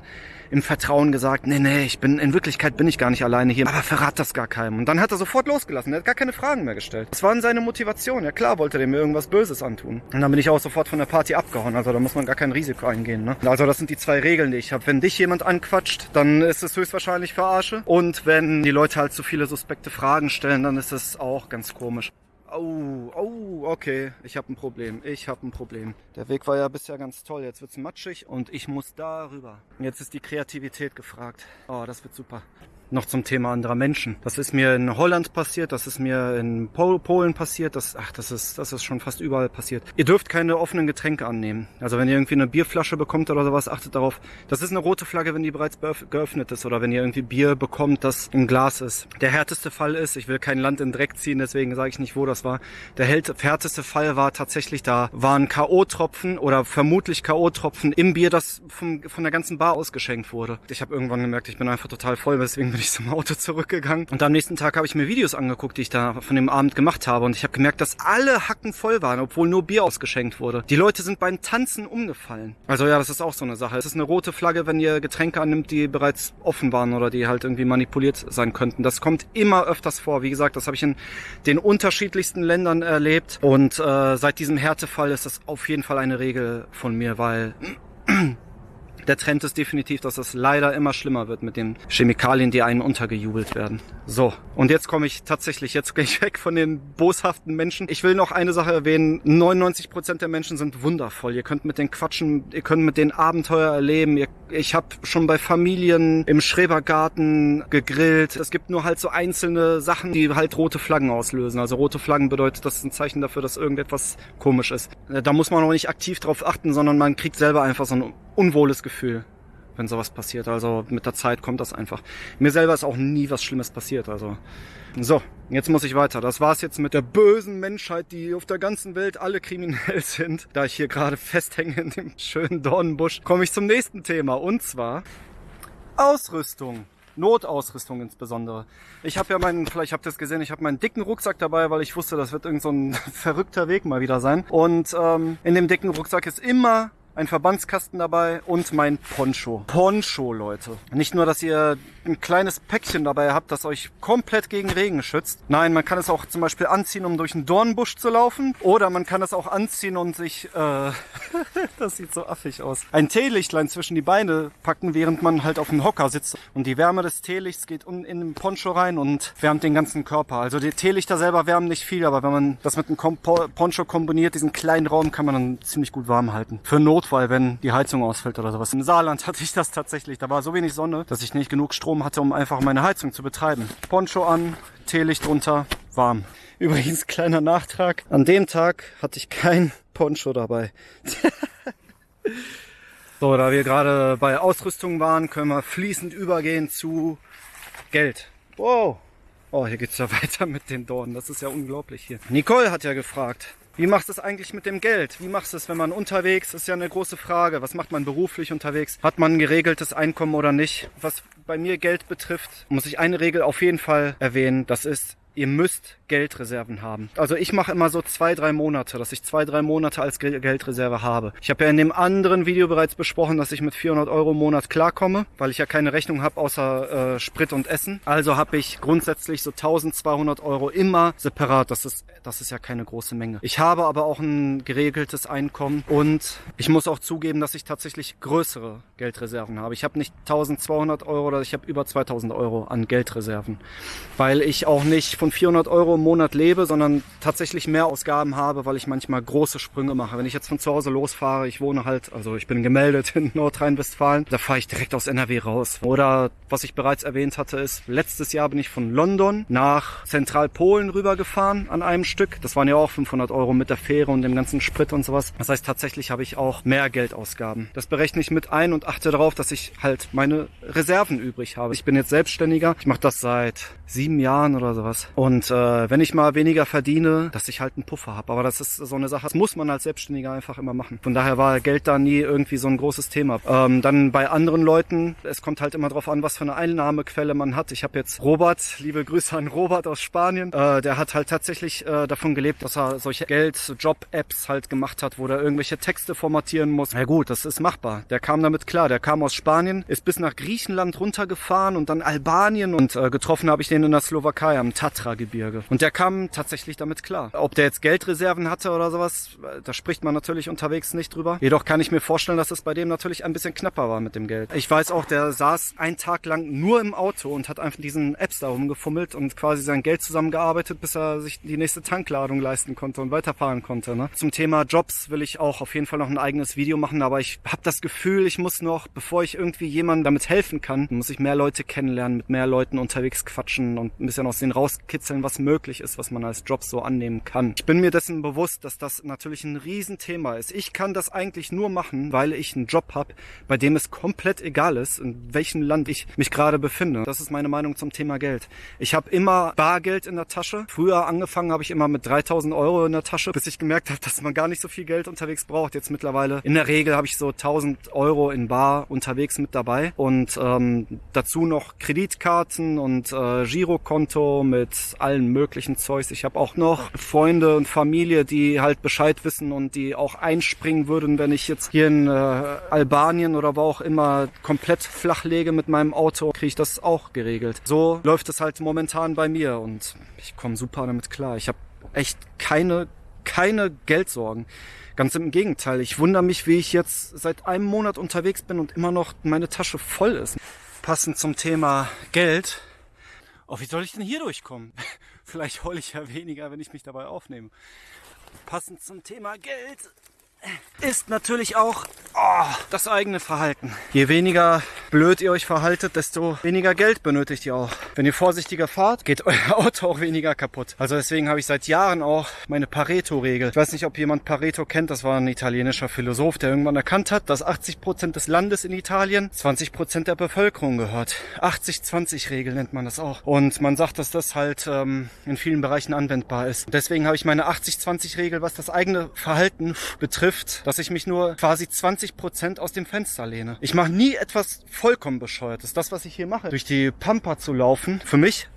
im Vertrauen gesagt, nee, nee, ich bin, in Wirklichkeit bin ich gar nicht alleine hier, aber verrat das gar keinem. Und dann hat er sofort losgelassen, er hat gar keine Fragen mehr gestellt. Das war seine Motivation, ja klar wollte der mir irgendwas Böses antun. Und dann bin ich auch sofort von der Party abgehauen, also da muss man gar kein Risiko eingehen. Ne? Also das sind die zwei Regeln, die ich habe. Wenn dich jemand anquatscht, dann ist es höchstwahrscheinlich Verarsche. Und wenn die Leute halt zu viele suspekte Fragen stellen, dann ist es auch ganz komisch. Oh, oh, okay. Ich habe ein Problem. Ich habe ein Problem. Der Weg war ja bisher ganz toll. Jetzt wird's matschig und ich muss da rüber. Jetzt ist die Kreativität gefragt. Oh, das wird super noch zum Thema anderer Menschen. Das ist mir in Holland passiert, das ist mir in Pol Polen passiert, das, ach, das ist, das ist schon fast überall passiert. Ihr dürft keine offenen Getränke annehmen. Also wenn ihr irgendwie eine Bierflasche bekommt oder sowas, achtet darauf. Das ist eine rote Flagge, wenn die bereits geöffnet ist oder wenn ihr irgendwie Bier bekommt, das im Glas ist. Der härteste Fall ist, ich will kein Land in Dreck ziehen, deswegen sage ich nicht, wo das war. Der härteste Fall war tatsächlich, da waren K.O.-Tropfen oder vermutlich K.O.-Tropfen im Bier, das vom, von der ganzen Bar ausgeschenkt wurde. Ich habe irgendwann gemerkt, ich bin einfach total voll, deswegen bin ich zum Auto zurückgegangen. Und am nächsten Tag habe ich mir Videos angeguckt, die ich da von dem Abend gemacht habe. Und ich habe gemerkt, dass alle Hacken voll waren, obwohl nur Bier ausgeschenkt wurde. Die Leute sind beim Tanzen umgefallen. Also ja, das ist auch so eine Sache. Es ist eine rote Flagge, wenn ihr Getränke annimmt, die bereits offen waren oder die halt irgendwie manipuliert sein könnten. Das kommt immer öfters vor. Wie gesagt, das habe ich in den unterschiedlichsten Ländern erlebt. Und äh, seit diesem Härtefall ist das auf jeden Fall eine Regel von mir, weil der Trend ist definitiv, dass es leider immer schlimmer wird mit den Chemikalien, die einen untergejubelt werden. So, und jetzt komme ich tatsächlich, jetzt gehe ich weg von den boshaften Menschen. Ich will noch eine Sache erwähnen. 99 Prozent der Menschen sind wundervoll. Ihr könnt mit denen quatschen, ihr könnt mit denen Abenteuer erleben. Ihr, ich habe schon bei Familien im Schrebergarten gegrillt. Es gibt nur halt so einzelne Sachen, die halt rote Flaggen auslösen. Also rote Flaggen bedeutet, das ist ein Zeichen dafür, dass irgendetwas komisch ist. Da muss man auch nicht aktiv drauf achten, sondern man kriegt selber einfach so ein unwohles Gefühl, wenn sowas passiert. Also mit der Zeit kommt das einfach. Mir selber ist auch nie was Schlimmes passiert. Also so, jetzt muss ich weiter. Das war's jetzt mit der bösen Menschheit, die auf der ganzen Welt alle kriminell sind. Da ich hier gerade festhänge in dem schönen Dornenbusch, komme ich zum nächsten Thema und zwar Ausrüstung. Notausrüstung insbesondere. Ich habe ja meinen, vielleicht habt ihr es gesehen, ich habe meinen dicken Rucksack dabei, weil ich wusste, das wird irgend so ein verrückter Weg mal wieder sein. Und ähm, in dem dicken Rucksack ist immer ein Verbandskasten dabei und mein Poncho. Poncho, Leute. Nicht nur, dass ihr ein kleines Päckchen dabei habt, das euch komplett gegen Regen schützt. Nein, man kann es auch zum Beispiel anziehen, um durch einen Dornbusch zu laufen. Oder man kann es auch anziehen und sich, äh, das sieht so affig aus, ein Teelichtlein zwischen die Beine packen, während man halt auf dem Hocker sitzt. Und die Wärme des Teelichts geht in den Poncho rein und wärmt den ganzen Körper. Also die Teelichter selber wärmen nicht viel, aber wenn man das mit einem Poncho kombiniert, diesen kleinen Raum, kann man dann ziemlich gut warm halten. Für Notfall, wenn die Heizung ausfällt oder sowas. Im Saarland hatte ich das tatsächlich. Da war so wenig Sonne, dass ich nicht genug Strom hatte, um einfach meine Heizung zu betreiben. Poncho an, Teelicht drunter, warm. Übrigens, kleiner Nachtrag. An dem Tag hatte ich kein Poncho dabei. so, da wir gerade bei Ausrüstung waren, können wir fließend übergehen zu Geld. Wow. Oh, hier geht's ja weiter mit den Dornen. Das ist ja unglaublich hier. Nicole hat ja gefragt, wie machst du es eigentlich mit dem Geld? Wie machst du es, wenn man unterwegs ist? Ist ja eine große Frage. Was macht man beruflich unterwegs? Hat man ein geregeltes Einkommen oder nicht? Was bei mir Geld betrifft, muss ich eine Regel auf jeden Fall erwähnen. Das ist, ihr müsst Geldreserven haben. Also ich mache immer so zwei, drei Monate, dass ich zwei, drei Monate als Geldreserve habe. Ich habe ja in dem anderen Video bereits besprochen, dass ich mit 400 Euro im Monat klarkomme, weil ich ja keine Rechnung habe außer äh, Sprit und Essen. Also habe ich grundsätzlich so 1200 Euro immer separat. Das ist, das ist ja keine große Menge. Ich habe aber auch ein geregeltes Einkommen und ich muss auch zugeben, dass ich tatsächlich größere Geldreserven habe. Ich habe nicht 1200 Euro oder ich habe über 2000 Euro an Geldreserven, weil ich auch nicht von 400 Euro im Monat lebe, sondern tatsächlich mehr Ausgaben habe, weil ich manchmal große Sprünge mache. Wenn ich jetzt von zu Hause losfahre, ich wohne halt, also ich bin gemeldet in Nordrhein-Westfalen, da fahre ich direkt aus NRW raus. Oder was ich bereits erwähnt hatte, ist, letztes Jahr bin ich von London nach Zentralpolen rübergefahren an einem Stück. Das waren ja auch 500 Euro mit der Fähre und dem ganzen Sprit und sowas. Das heißt, tatsächlich habe ich auch mehr Geldausgaben. Das berechne ich mit ein und achte darauf, dass ich halt meine Reserven übrig habe. Ich bin jetzt Selbstständiger. Ich mache das seit sieben Jahren oder sowas. Und äh, wenn ich mal weniger verdiene, dass ich halt einen Puffer habe. Aber das ist so eine Sache, das muss man als Selbstständiger einfach immer machen. Von daher war Geld da nie irgendwie so ein großes Thema. Ähm, dann bei anderen Leuten, es kommt halt immer drauf an, was für eine Einnahmequelle man hat. Ich habe jetzt Robert, liebe Grüße an Robert aus Spanien, äh, der hat halt tatsächlich äh, davon gelebt, dass er solche Geld-Job-Apps halt gemacht hat, wo der irgendwelche Texte formatieren muss. Ja gut, das ist machbar. Der kam damit klar. Der kam aus Spanien, ist bis nach Griechenland runtergefahren und dann Albanien und äh, getroffen habe ich den in der Slowakei am Tatra-Gebirge. Und der kam tatsächlich damit klar. Ob der jetzt Geldreserven hatte oder sowas, da spricht man natürlich unterwegs nicht drüber. Jedoch kann ich mir vorstellen, dass es bei dem natürlich ein bisschen knapper war mit dem Geld. Ich weiß auch, der saß einen Tag lang nur im Auto und hat einfach diesen Apps da rumgefummelt und quasi sein Geld zusammengearbeitet, bis er sich die nächste Tankladung leisten konnte und weiterfahren konnte. Ne? Zum Thema Jobs will ich auch auf jeden Fall noch ein eigenes Video machen, aber ich habe das Gefühl, ich muss noch, bevor ich irgendwie jemandem damit helfen kann, muss ich mehr Leute kennenlernen, mit mehr Leuten unterwegs quatschen und ein bisschen aus denen rauskriegen rauskitzeln, was möglich ist, was man als Job so annehmen kann. Ich bin mir dessen bewusst, dass das natürlich ein Riesenthema ist. Ich kann das eigentlich nur machen, weil ich einen Job habe, bei dem es komplett egal ist, in welchem Land ich mich gerade befinde. Das ist meine Meinung zum Thema Geld. Ich habe immer Bargeld in der Tasche. Früher angefangen habe ich immer mit 3000 Euro in der Tasche, bis ich gemerkt habe, dass man gar nicht so viel Geld unterwegs braucht. Jetzt mittlerweile in der Regel habe ich so 1000 Euro in Bar unterwegs mit dabei und ähm, dazu noch Kreditkarten und äh, Girokonto mit allen möglichen Zeugs. Ich habe auch noch Freunde und Familie, die halt Bescheid wissen und die auch einspringen würden, wenn ich jetzt hier in äh, Albanien oder wo auch immer komplett flach mit meinem Auto, kriege ich das auch geregelt. So läuft es halt momentan bei mir und ich komme super damit klar. Ich habe echt keine keine Geldsorgen. Ganz im Gegenteil, ich wundere mich, wie ich jetzt seit einem Monat unterwegs bin und immer noch meine Tasche voll ist. Passend zum Thema Geld. Oh, wie soll ich denn hier durchkommen? Vielleicht heule ich ja weniger, wenn ich mich dabei aufnehme. Passend zum Thema Geld ist natürlich auch oh, das eigene Verhalten. Je weniger blöd ihr euch verhaltet, desto weniger Geld benötigt ihr auch. Wenn ihr vorsichtiger fahrt, geht euer Auto auch weniger kaputt. Also deswegen habe ich seit Jahren auch meine Pareto-Regel. Ich weiß nicht, ob jemand Pareto kennt. Das war ein italienischer Philosoph, der irgendwann erkannt hat, dass 80 Prozent des Landes in Italien 20 Prozent der Bevölkerung gehört. 80-20-Regel nennt man das auch. Und man sagt, dass das halt ähm, in vielen Bereichen anwendbar ist. deswegen habe ich meine 80-20-Regel, was das eigene Verhalten betrifft, dass ich mich nur quasi 20 Prozent aus dem Fenster lehne. Ich mache nie etwas vollkommen bescheuert ist. Das, was ich hier mache, durch die Pampa zu laufen, für mich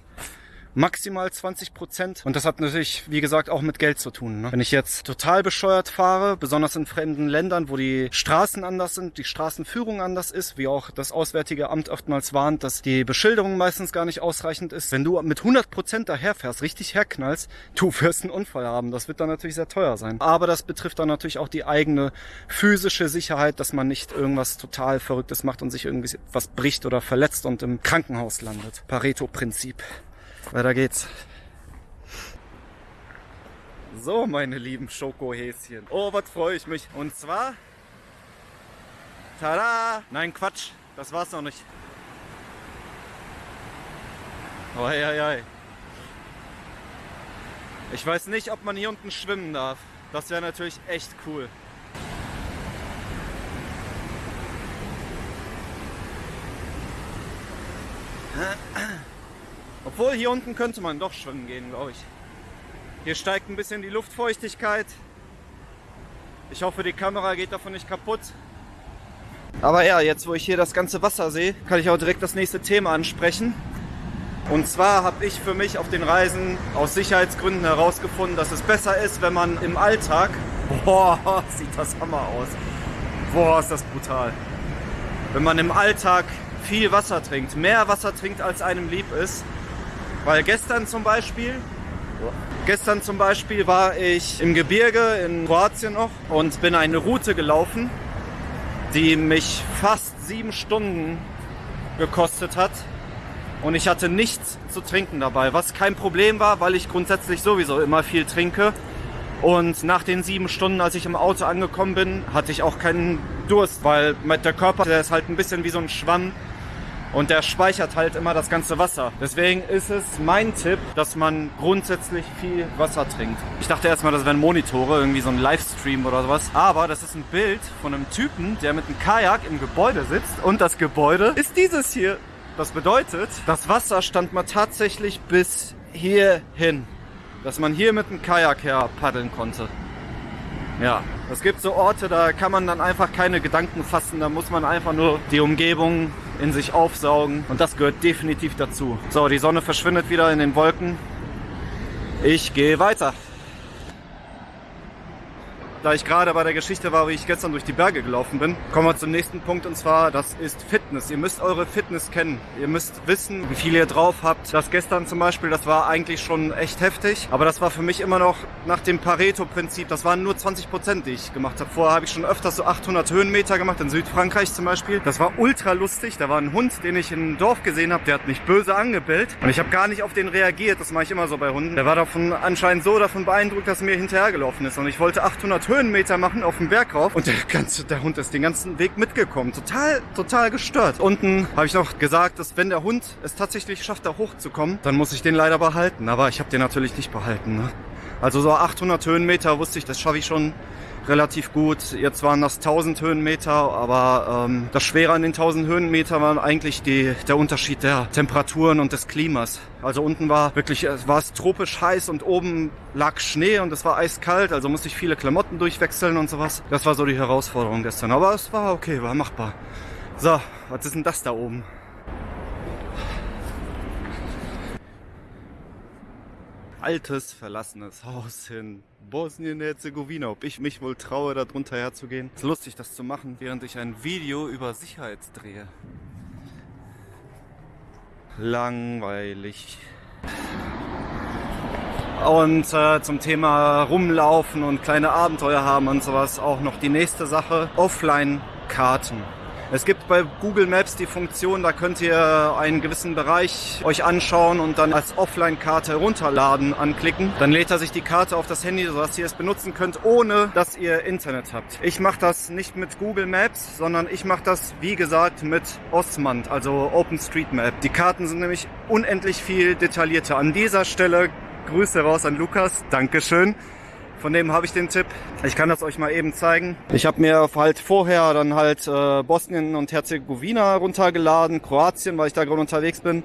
maximal 20 Prozent. Und das hat natürlich, wie gesagt, auch mit Geld zu tun. Ne? Wenn ich jetzt total bescheuert fahre, besonders in fremden Ländern, wo die Straßen anders sind, die Straßenführung anders ist, wie auch das Auswärtige Amt oftmals warnt, dass die Beschilderung meistens gar nicht ausreichend ist. Wenn du mit 100 Prozent daherfährst, richtig herknallst, du wirst einen Unfall haben. Das wird dann natürlich sehr teuer sein. Aber das betrifft dann natürlich auch die eigene physische Sicherheit, dass man nicht irgendwas total Verrücktes macht und sich irgendwie was bricht oder verletzt und im Krankenhaus landet. Pareto-Prinzip. Weiter geht's. So, meine lieben Schokohäschen. Oh, was freue ich mich. Und zwar... Tada! Nein, Quatsch. Das war's noch nicht. Oh, hei, hei. Ich weiß nicht, ob man hier unten schwimmen darf. Das wäre natürlich echt cool. Obwohl, hier unten könnte man doch schwimmen gehen, glaube ich. Hier steigt ein bisschen die Luftfeuchtigkeit. Ich hoffe, die Kamera geht davon nicht kaputt. Aber ja, jetzt wo ich hier das ganze Wasser sehe, kann ich auch direkt das nächste Thema ansprechen. Und zwar habe ich für mich auf den Reisen aus Sicherheitsgründen herausgefunden, dass es besser ist, wenn man im Alltag... Boah, sieht das Hammer aus. Boah, ist das brutal. Wenn man im Alltag viel Wasser trinkt, mehr Wasser trinkt, als einem lieb ist, weil gestern zum Beispiel, gestern zum Beispiel war ich im Gebirge in Kroatien noch und bin eine Route gelaufen, die mich fast sieben Stunden gekostet hat. Und ich hatte nichts zu trinken dabei, was kein Problem war, weil ich grundsätzlich sowieso immer viel trinke. Und nach den sieben Stunden, als ich im Auto angekommen bin, hatte ich auch keinen Durst, weil der Körper, der ist halt ein bisschen wie so ein Schwamm und der speichert halt immer das ganze Wasser. Deswegen ist es mein Tipp, dass man grundsätzlich viel Wasser trinkt. Ich dachte erstmal, das wären Monitore, irgendwie so ein Livestream oder sowas. Aber das ist ein Bild von einem Typen, der mit einem Kajak im Gebäude sitzt. Und das Gebäude ist dieses hier. Das bedeutet, das Wasser stand mal tatsächlich bis hier hin. Dass man hier mit dem Kajak her paddeln konnte. Ja, es gibt so Orte, da kann man dann einfach keine Gedanken fassen. Da muss man einfach nur die Umgebung in sich aufsaugen. Und das gehört definitiv dazu. So, die Sonne verschwindet wieder in den Wolken. Ich gehe weiter da ich gerade bei der Geschichte war, wie ich gestern durch die Berge gelaufen bin, kommen wir zum nächsten Punkt und zwar, das ist Fitness. Ihr müsst eure Fitness kennen. Ihr müsst wissen, wie viel ihr drauf habt. Das gestern zum Beispiel, das war eigentlich schon echt heftig, aber das war für mich immer noch nach dem Pareto-Prinzip. Das waren nur 20 Prozent, die ich gemacht habe. Vorher habe ich schon öfters so 800 Höhenmeter gemacht, in Südfrankreich zum Beispiel. Das war ultra lustig. Da war ein Hund, den ich im Dorf gesehen habe, der hat mich böse angebellt und ich habe gar nicht auf den reagiert. Das mache ich immer so bei Hunden. Der war davon anscheinend so davon beeindruckt, dass er mir hinterhergelaufen ist und ich wollte 800 Höhenmeter Höhenmeter machen auf dem Berg rauf und der ganze, der Hund ist den ganzen Weg mitgekommen. Total, total gestört. Unten habe ich noch gesagt, dass wenn der Hund es tatsächlich schafft, da hochzukommen, dann muss ich den leider behalten. Aber ich habe den natürlich nicht behalten. Ne? Also so 800 Höhenmeter wusste ich, das schaffe ich schon relativ gut. Jetzt waren das 1000 Höhenmeter, aber ähm, das Schwere an den 1000 Höhenmeter war eigentlich die, der Unterschied der Temperaturen und des Klimas. Also unten war wirklich, es war es tropisch heiß und oben lag Schnee und es war eiskalt, also musste ich viele Klamotten durchwechseln und sowas. Das war so die Herausforderung gestern, aber es war okay, war machbar. So, was ist denn das da oben? altes, verlassenes Haus in Bosnien-Herzegowina. Ob ich mich wohl traue, da drunter herzugehen. Es ist lustig, das zu machen, während ich ein Video über Sicherheit drehe. Langweilig. Und äh, zum Thema rumlaufen und kleine Abenteuer haben und sowas auch noch die nächste Sache. Offline-Karten. Es gibt bei Google Maps die Funktion, da könnt ihr einen gewissen Bereich euch anschauen und dann als Offline-Karte herunterladen anklicken. Dann lädt er sich die Karte auf das Handy, sodass ihr es benutzen könnt, ohne dass ihr Internet habt. Ich mache das nicht mit Google Maps, sondern ich mache das, wie gesagt, mit Osmand, also OpenStreetMap. Die Karten sind nämlich unendlich viel detaillierter. An dieser Stelle Grüße raus an Lukas. Dankeschön. Von dem habe ich den Tipp. Ich kann das euch mal eben zeigen. Ich habe mir halt vorher dann halt äh, Bosnien und Herzegowina runtergeladen, Kroatien, weil ich da gerade unterwegs bin.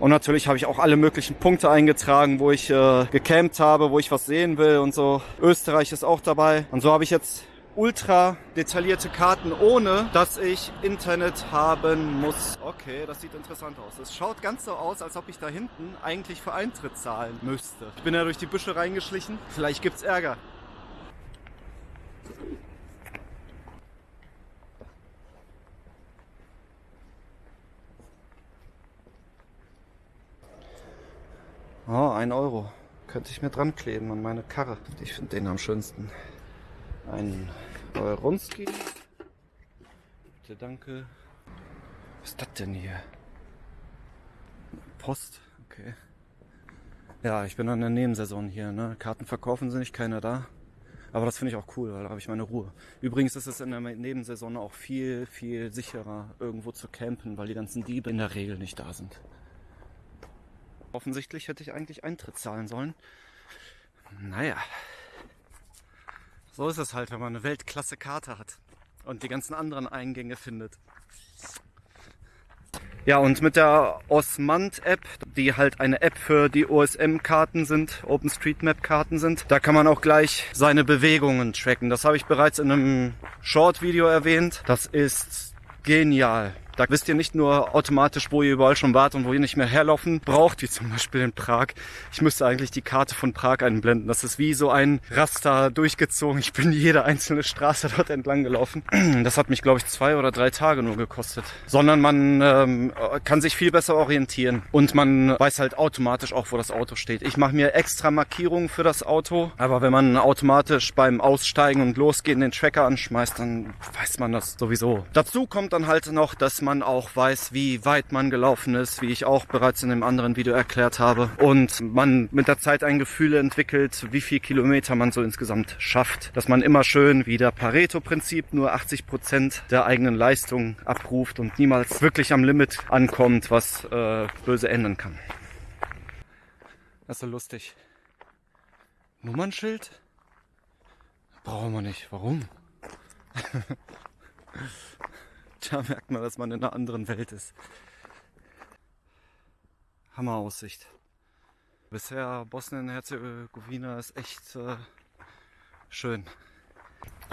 Und natürlich habe ich auch alle möglichen Punkte eingetragen, wo ich äh, gecampt habe, wo ich was sehen will und so. Österreich ist auch dabei. Und so habe ich jetzt ultra detaillierte Karten, ohne dass ich Internet haben muss. Okay, das sieht interessant aus. Es schaut ganz so aus, als ob ich da hinten eigentlich für Eintritt zahlen müsste. Ich bin ja durch die Büsche reingeschlichen. Vielleicht gibt's Ärger. Oh, ein Euro. Könnte ich mir dran kleben an meine Karre. Ich finde den am schönsten. Ein Euronski. Bitte, danke. Was ist das denn hier? Post, okay. Ja, ich bin an der Nebensaison hier. Ne? Karten verkaufen sind nicht keiner da. Aber das finde ich auch cool, weil da habe ich meine Ruhe. Übrigens ist es in der Nebensaison auch viel, viel sicherer, irgendwo zu campen, weil die ganzen Diebe in der Regel nicht da sind. Offensichtlich hätte ich eigentlich Eintritt zahlen sollen. Naja. So ist es halt, wenn man eine Weltklasse-Karte hat und die ganzen anderen Eingänge findet. Ja, und mit der Osmand-App, die halt eine App für die OSM-Karten sind, OpenStreetMap-Karten sind, da kann man auch gleich seine Bewegungen tracken. Das habe ich bereits in einem Short-Video erwähnt. Das ist genial. Da wisst ihr nicht nur automatisch, wo ihr überall schon wart und wo ihr nicht mehr herlaufen braucht, wie zum Beispiel in Prag. Ich müsste eigentlich die Karte von Prag einblenden. Das ist wie so ein Raster durchgezogen. Ich bin jede einzelne Straße dort entlang gelaufen. Das hat mich, glaube ich, zwei oder drei Tage nur gekostet. Sondern man ähm, kann sich viel besser orientieren und man weiß halt automatisch auch, wo das Auto steht. Ich mache mir extra Markierungen für das Auto, aber wenn man automatisch beim Aussteigen und Losgehen den Tracker anschmeißt, dann weiß man das sowieso. Dazu kommt dann halt noch, dass man auch weiß, wie weit man gelaufen ist, wie ich auch bereits in einem anderen Video erklärt habe. Und man mit der Zeit ein Gefühl entwickelt, wie viel Kilometer man so insgesamt schafft. Dass man immer schön wie der Pareto-Prinzip nur 80 Prozent der eigenen Leistung abruft und niemals wirklich am Limit ankommt, was äh, böse ändern kann. Das ist so lustig. Nummernschild? Brauchen wir nicht. Warum? Da merkt man, dass man in einer anderen Welt ist. Hammeraussicht. Bisher Bosnien-Herzegowina ist echt äh, schön.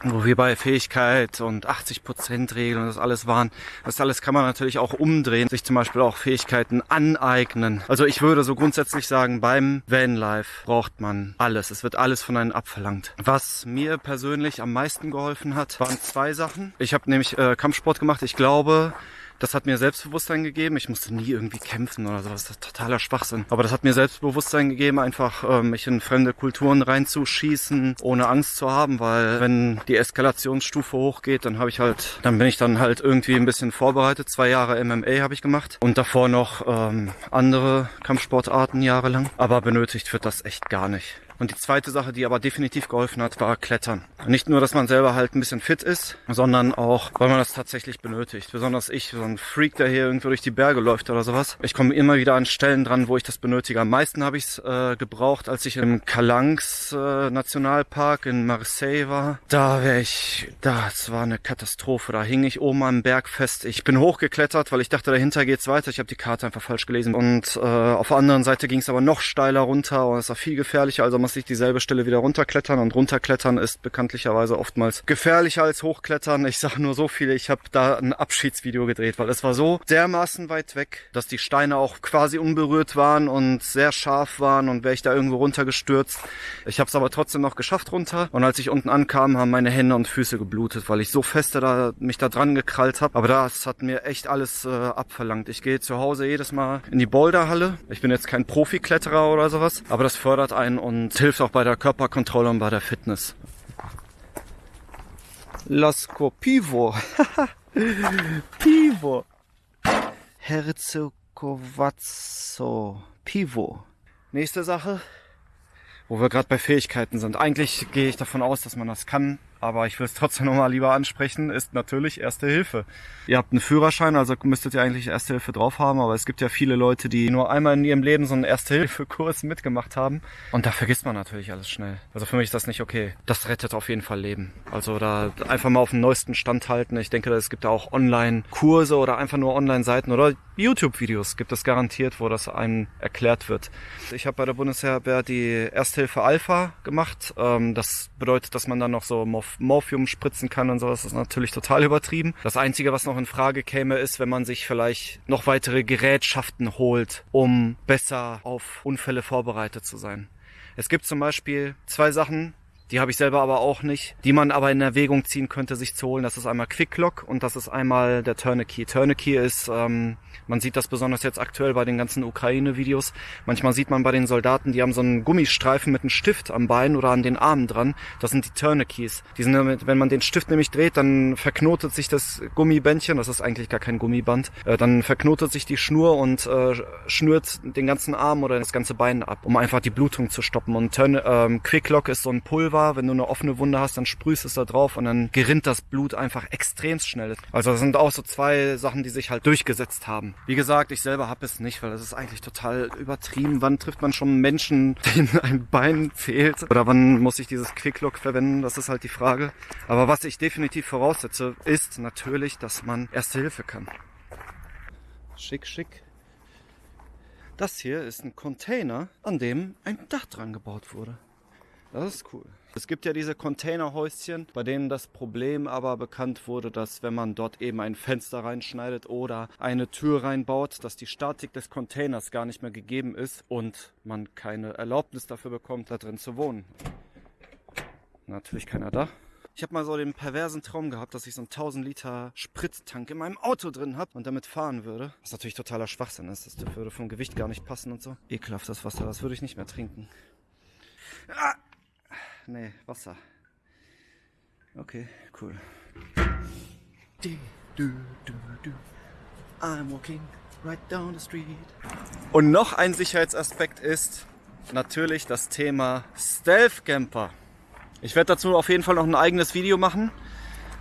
Wo wir bei Fähigkeit und 80% Regeln und das alles waren, das alles kann man natürlich auch umdrehen, sich zum Beispiel auch Fähigkeiten aneignen. Also ich würde so grundsätzlich sagen, beim Vanlife braucht man alles. Es wird alles von einem abverlangt. Was mir persönlich am meisten geholfen hat, waren zwei Sachen. Ich habe nämlich äh, Kampfsport gemacht. Ich glaube, das hat mir Selbstbewusstsein gegeben. Ich musste nie irgendwie kämpfen oder sowas. Das ist totaler Schwachsinn. Aber das hat mir Selbstbewusstsein gegeben, einfach äh, mich in fremde Kulturen reinzuschießen, ohne Angst zu haben, weil wenn die Eskalationsstufe hochgeht, dann habe ich halt, dann bin ich dann halt irgendwie ein bisschen vorbereitet. Zwei Jahre MMA habe ich gemacht und davor noch ähm, andere Kampfsportarten jahrelang. Aber benötigt wird das echt gar nicht. Und die zweite Sache, die aber definitiv geholfen hat, war Klettern. Nicht nur, dass man selber halt ein bisschen fit ist, sondern auch, weil man das tatsächlich benötigt. Besonders ich, so ein Freak, der hier irgendwo durch die Berge läuft oder sowas. Ich komme immer wieder an Stellen dran, wo ich das benötige. Am meisten habe ich es äh, gebraucht, als ich im Calanques äh, Nationalpark in Marseille war. Da wäre ich, das war eine Katastrophe. Da hing ich oben am Berg fest. Ich bin hochgeklettert, weil ich dachte, dahinter geht's weiter. Ich habe die Karte einfach falsch gelesen. Und äh, auf der anderen Seite ging es aber noch steiler runter und es war viel gefährlicher. Also muss ich dieselbe Stelle wieder runterklettern. Und runterklettern ist bekanntlicherweise oftmals gefährlicher als hochklettern. Ich sage nur so viel, ich habe da ein Abschiedsvideo gedreht, weil es war so dermaßen weit weg, dass die Steine auch quasi unberührt waren und sehr scharf waren und wäre ich da irgendwo runtergestürzt. Ich habe es aber trotzdem noch geschafft runter. Und als ich unten ankam, haben meine Hände und Füße geblutet, weil ich so feste da, mich da dran gekrallt habe. Aber das hat mir echt alles äh, abverlangt. Ich gehe zu Hause jedes Mal in die Boulderhalle. Ich bin jetzt kein Profikletterer oder sowas, aber das fördert einen und hilft auch bei der Körperkontrolle und bei der Fitness. Lasko Pivo. Pivo. Herzegovazzo. Pivo. Nächste Sache, wo wir gerade bei Fähigkeiten sind. Eigentlich gehe ich davon aus, dass man das kann, aber ich will es trotzdem nochmal lieber ansprechen, ist natürlich Erste Hilfe. Ihr habt einen Führerschein, also müsstet ihr eigentlich Erste Hilfe drauf haben, aber es gibt ja viele Leute, die nur einmal in ihrem Leben so einen Erste-Hilfe-Kurs mitgemacht haben und da vergisst man natürlich alles schnell. Also für mich ist das nicht okay. Das rettet auf jeden Fall Leben. Also da einfach mal auf den neuesten Stand halten. Ich denke, es gibt da auch Online-Kurse oder einfach nur Online-Seiten oder YouTube-Videos gibt es garantiert, wo das einem erklärt wird. Ich habe bei der Bundeswehr die Ersthilfe Alpha gemacht. Ähm, das bedeutet, dass man dann noch so Morphium spritzen kann und so. Das ist natürlich total übertrieben. Das Einzige, was noch in Frage käme, ist, wenn man sich vielleicht noch weitere Gerätschaften holt, um besser auf Unfälle vorbereitet zu sein. Es gibt zum Beispiel zwei Sachen, die habe ich selber aber auch nicht, die man aber in Erwägung ziehen könnte, sich zu holen. Das ist einmal Quicklock und das ist einmal der Tourniquet. Tourniquet ist, ähm, man sieht das besonders jetzt aktuell bei den ganzen Ukraine-Videos. Manchmal sieht man bei den Soldaten, die haben so einen Gummistreifen mit einem Stift am Bein oder an den Armen dran. Das sind die Tourniquets. Die sind wenn man den Stift nämlich dreht, dann verknotet sich das Gummibändchen, das ist eigentlich gar kein Gummiband, äh, dann verknotet sich die Schnur und äh, schnürt den ganzen Arm oder das ganze Bein ab, um einfach die Blutung zu stoppen. Und Turn, ähm, Quicklock ist so ein Pulver, war, wenn du eine offene Wunde hast, dann sprühst es da drauf und dann gerinnt das Blut einfach extremst schnell. Also das sind auch so zwei Sachen, die sich halt durchgesetzt haben. Wie gesagt, ich selber habe es nicht, weil das ist eigentlich total übertrieben. Wann trifft man schon Menschen, denen ein Bein fehlt? Oder wann muss ich dieses Quicklock verwenden? Das ist halt die Frage. Aber was ich definitiv voraussetze, ist natürlich, dass man Erste Hilfe kann. Schick, schick. Das hier ist ein Container, an dem ein Dach dran gebaut wurde. Das ist cool. Es gibt ja diese Containerhäuschen, bei denen das Problem aber bekannt wurde, dass wenn man dort eben ein Fenster reinschneidet oder eine Tür reinbaut, dass die Statik des Containers gar nicht mehr gegeben ist und man keine Erlaubnis dafür bekommt, da drin zu wohnen. Natürlich keiner da. Ich habe mal so den perversen Traum gehabt, dass ich so einen 1000 Liter Sprittank in meinem Auto drin habe und damit fahren würde. Was natürlich totaler Schwachsinn ist. Das würde vom Gewicht gar nicht passen und so. Ekelhaftes Wasser, das würde ich nicht mehr trinken. Ah! Nee, Wasser. Okay, cool. I'm walking right down the street. Und noch ein Sicherheitsaspekt ist natürlich das Thema Stealth Camper. Ich werde dazu auf jeden Fall noch ein eigenes Video machen.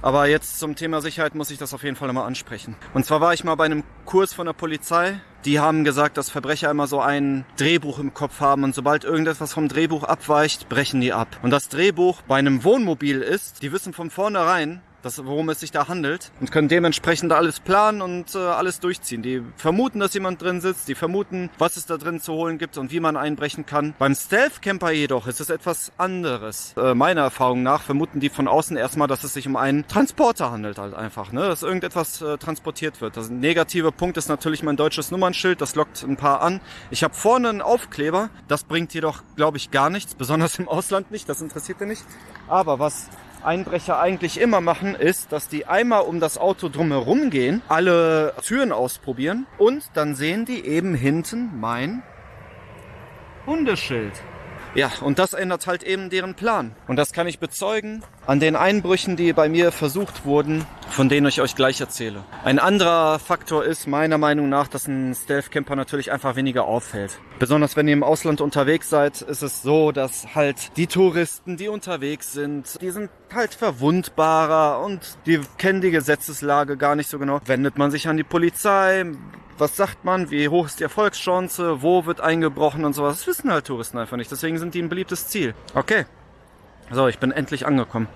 Aber jetzt zum Thema Sicherheit muss ich das auf jeden Fall nochmal ansprechen. Und zwar war ich mal bei einem Kurs von der Polizei. Die haben gesagt, dass Verbrecher immer so ein Drehbuch im Kopf haben und sobald irgendetwas vom Drehbuch abweicht, brechen die ab. Und das Drehbuch bei einem Wohnmobil ist, die wissen von vornherein, das, worum es sich da handelt und können dementsprechend alles planen und äh, alles durchziehen. Die vermuten, dass jemand drin sitzt, die vermuten, was es da drin zu holen gibt und wie man einbrechen kann. Beim Stealth Camper jedoch ist es etwas anderes. Äh, meiner Erfahrung nach vermuten die von außen erstmal, dass es sich um einen Transporter handelt halt einfach, ne? dass irgendetwas äh, transportiert wird. Das negative Punkt ist natürlich mein deutsches Nummernschild, das lockt ein paar an. Ich habe vorne einen Aufkleber, das bringt jedoch, glaube ich, gar nichts, besonders im Ausland nicht, das interessiert ihr nicht. Aber was Einbrecher eigentlich immer machen, ist, dass die einmal um das Auto drumherum gehen, alle Türen ausprobieren und dann sehen die eben hinten mein Hundeschild. Ja, und das ändert halt eben deren Plan. Und das kann ich bezeugen an den Einbrüchen, die bei mir versucht wurden, von denen ich euch gleich erzähle. Ein anderer Faktor ist meiner Meinung nach, dass ein Stealth-Camper natürlich einfach weniger auffällt. Besonders wenn ihr im Ausland unterwegs seid, ist es so, dass halt die Touristen, die unterwegs sind, die sind halt verwundbarer und die kennen die Gesetzeslage gar nicht so genau. Wendet man sich an die Polizei, was sagt man, wie hoch ist die Erfolgschance, wo wird eingebrochen und sowas. Das wissen halt Touristen einfach nicht. Deswegen sind die ein beliebtes Ziel. Okay. So, ich bin endlich angekommen.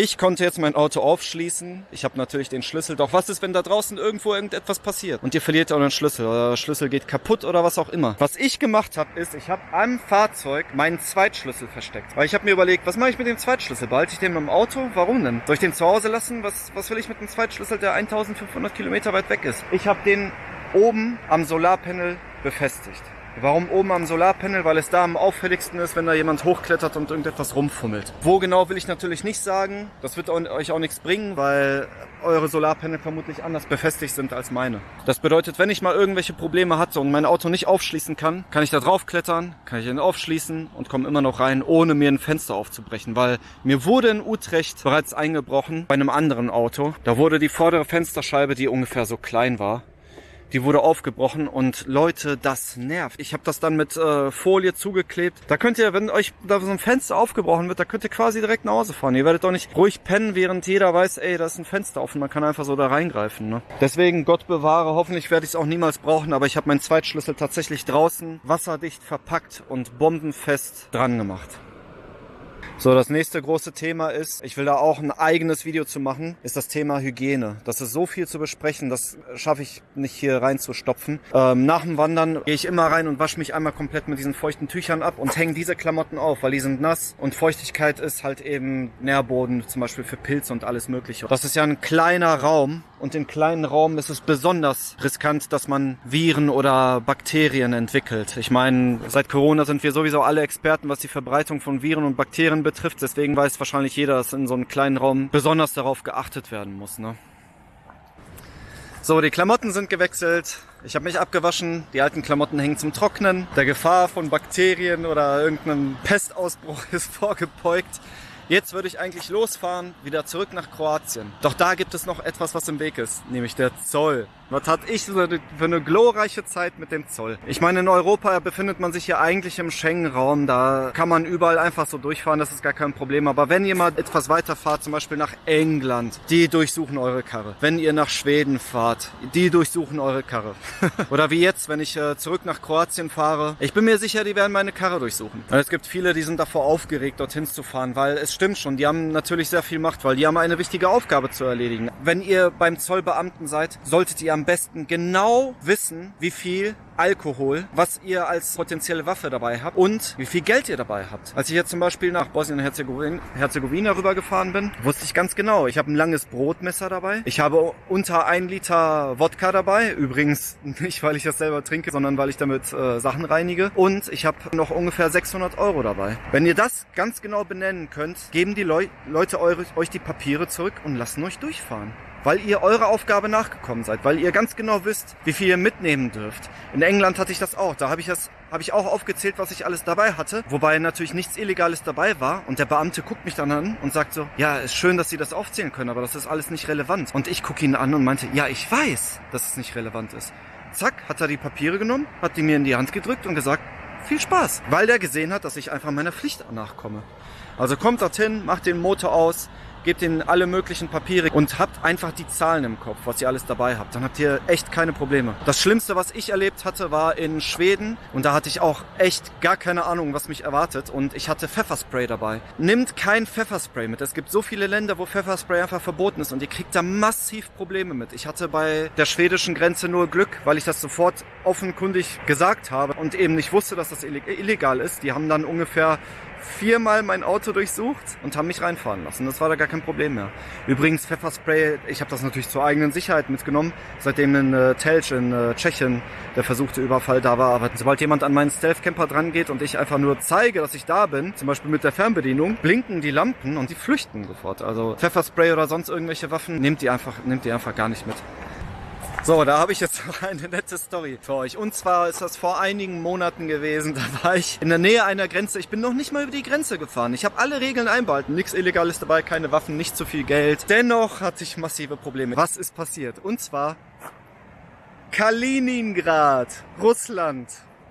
Ich konnte jetzt mein Auto aufschließen. Ich habe natürlich den Schlüssel. Doch was ist, wenn da draußen irgendwo irgendetwas passiert und ihr verliert euren Schlüssel oder der Schlüssel geht kaputt oder was auch immer? Was ich gemacht habe, ist, ich habe am Fahrzeug meinen Zweitschlüssel versteckt. Weil ich habe mir überlegt, was mache ich mit dem Zweitschlüssel? Behalte ich den im Auto? Warum denn? Soll ich den zu Hause lassen? Was, was will ich mit dem Zweitschlüssel, der 1500 Kilometer weit weg ist? Ich habe den oben am Solarpanel befestigt. Warum oben am Solarpanel? Weil es da am auffälligsten ist, wenn da jemand hochklettert und irgendetwas rumfummelt. Wo genau will ich natürlich nicht sagen. Das wird euch auch nichts bringen, weil eure Solarpanel vermutlich anders befestigt sind als meine. Das bedeutet, wenn ich mal irgendwelche Probleme hatte und mein Auto nicht aufschließen kann, kann ich da drauf klettern, kann ich ihn aufschließen und komme immer noch rein, ohne mir ein Fenster aufzubrechen. Weil mir wurde in Utrecht bereits eingebrochen bei einem anderen Auto. Da wurde die vordere Fensterscheibe, die ungefähr so klein war, die wurde aufgebrochen und Leute, das nervt. Ich habe das dann mit äh, Folie zugeklebt. Da könnt ihr, wenn euch da so ein Fenster aufgebrochen wird, da könnt ihr quasi direkt nach Hause fahren. Ihr werdet doch nicht ruhig pennen, während jeder weiß, ey, da ist ein Fenster offen. Man kann einfach so da reingreifen. Ne? Deswegen, Gott bewahre, hoffentlich werde ich es auch niemals brauchen, aber ich habe meinen Zweitschlüssel tatsächlich draußen wasserdicht verpackt und bombenfest dran gemacht. So, das nächste große Thema ist, ich will da auch ein eigenes Video zu machen, ist das Thema Hygiene. Das ist so viel zu besprechen, das schaffe ich nicht hier reinzustopfen. Ähm, nach dem Wandern gehe ich immer rein und wasche mich einmal komplett mit diesen feuchten Tüchern ab und hänge diese Klamotten auf, weil die sind nass und Feuchtigkeit ist halt eben Nährboden, zum Beispiel für Pilze und alles mögliche. Das ist ja ein kleiner Raum und in kleinen Raum ist es besonders riskant, dass man Viren oder Bakterien entwickelt. Ich meine, seit Corona sind wir sowieso alle Experten, was die Verbreitung von Viren und Bakterien betrifft. Deswegen weiß wahrscheinlich jeder, dass in so einem kleinen Raum besonders darauf geachtet werden muss. Ne? So, die Klamotten sind gewechselt. Ich habe mich abgewaschen. Die alten Klamotten hängen zum Trocknen. Der Gefahr von Bakterien oder irgendeinem Pestausbruch ist vorgebeugt. Jetzt würde ich eigentlich losfahren, wieder zurück nach Kroatien. Doch da gibt es noch etwas, was im Weg ist, nämlich der Zoll. Was hatte ich für eine glorreiche Zeit mit dem Zoll? Ich meine, in Europa befindet man sich ja eigentlich im Schengen-Raum. Da kann man überall einfach so durchfahren, das ist gar kein Problem. Aber wenn ihr mal etwas weiter fahrt, zum Beispiel nach England, die durchsuchen eure Karre. Wenn ihr nach Schweden fahrt, die durchsuchen eure Karre. Oder wie jetzt, wenn ich äh, zurück nach Kroatien fahre. Ich bin mir sicher, die werden meine Karre durchsuchen. Und es gibt viele, die sind davor aufgeregt, dorthin zu fahren, weil es stimmt schon, die haben natürlich sehr viel Macht, weil die haben eine wichtige Aufgabe zu erledigen. Wenn ihr beim Zollbeamten seid, solltet ihr am besten genau wissen, wie viel Alkohol, was ihr als potenzielle Waffe dabei habt und wie viel Geld ihr dabei habt. Als ich jetzt zum Beispiel nach Bosnien-Herzegowina rübergefahren bin, wusste ich ganz genau, ich habe ein langes Brotmesser dabei. Ich habe unter ein Liter Wodka dabei. Übrigens nicht, weil ich das selber trinke, sondern weil ich damit äh, Sachen reinige. Und ich habe noch ungefähr 600 Euro dabei. Wenn ihr das ganz genau benennen könnt, geben die Leu Leute eure, euch die Papiere zurück und lassen euch durchfahren weil ihr eurer Aufgabe nachgekommen seid, weil ihr ganz genau wisst, wie viel ihr mitnehmen dürft. In England hatte ich das auch. Da habe ich das habe ich auch aufgezählt, was ich alles dabei hatte, wobei natürlich nichts Illegales dabei war. Und der Beamte guckt mich dann an und sagt so, ja, ist schön, dass Sie das aufzählen können, aber das ist alles nicht relevant. Und ich gucke ihn an und meinte, ja, ich weiß, dass es nicht relevant ist. Zack, hat er die Papiere genommen, hat die mir in die Hand gedrückt und gesagt, viel Spaß, weil der gesehen hat, dass ich einfach meiner Pflicht nachkomme. Also kommt dorthin, macht den Motor aus, gebt ihnen alle möglichen Papiere und habt einfach die Zahlen im Kopf, was ihr alles dabei habt. Dann habt ihr echt keine Probleme. Das Schlimmste, was ich erlebt hatte, war in Schweden und da hatte ich auch echt gar keine Ahnung, was mich erwartet und ich hatte Pfefferspray dabei. Nimmt kein Pfefferspray mit. Es gibt so viele Länder, wo Pfefferspray einfach verboten ist und ihr kriegt da massiv Probleme mit. Ich hatte bei der schwedischen Grenze nur Glück, weil ich das sofort offenkundig gesagt habe und eben nicht wusste, dass das illegal ist. Die haben dann ungefähr viermal mein Auto durchsucht und haben mich reinfahren lassen. Das war da gar kein Problem mehr. Übrigens Pfefferspray, ich habe das natürlich zur eigenen Sicherheit mitgenommen, seitdem in äh, Telch in äh, Tschechien der versuchte Überfall da war. Aber sobald jemand an meinen Stealth-Camper dran geht und ich einfach nur zeige, dass ich da bin, zum Beispiel mit der Fernbedienung, blinken die Lampen und die flüchten sofort. Also Pfefferspray oder sonst irgendwelche Waffen, nehmt die einfach, nehmt die einfach gar nicht mit. So, da habe ich jetzt noch eine nette Story für euch. Und zwar ist das vor einigen Monaten gewesen. Da war ich in der Nähe einer Grenze. Ich bin noch nicht mal über die Grenze gefahren. Ich habe alle Regeln einbehalten. Nichts Illegales dabei, keine Waffen, nicht zu viel Geld. Dennoch hatte ich massive Probleme. Was ist passiert? Und zwar Kaliningrad, Russland.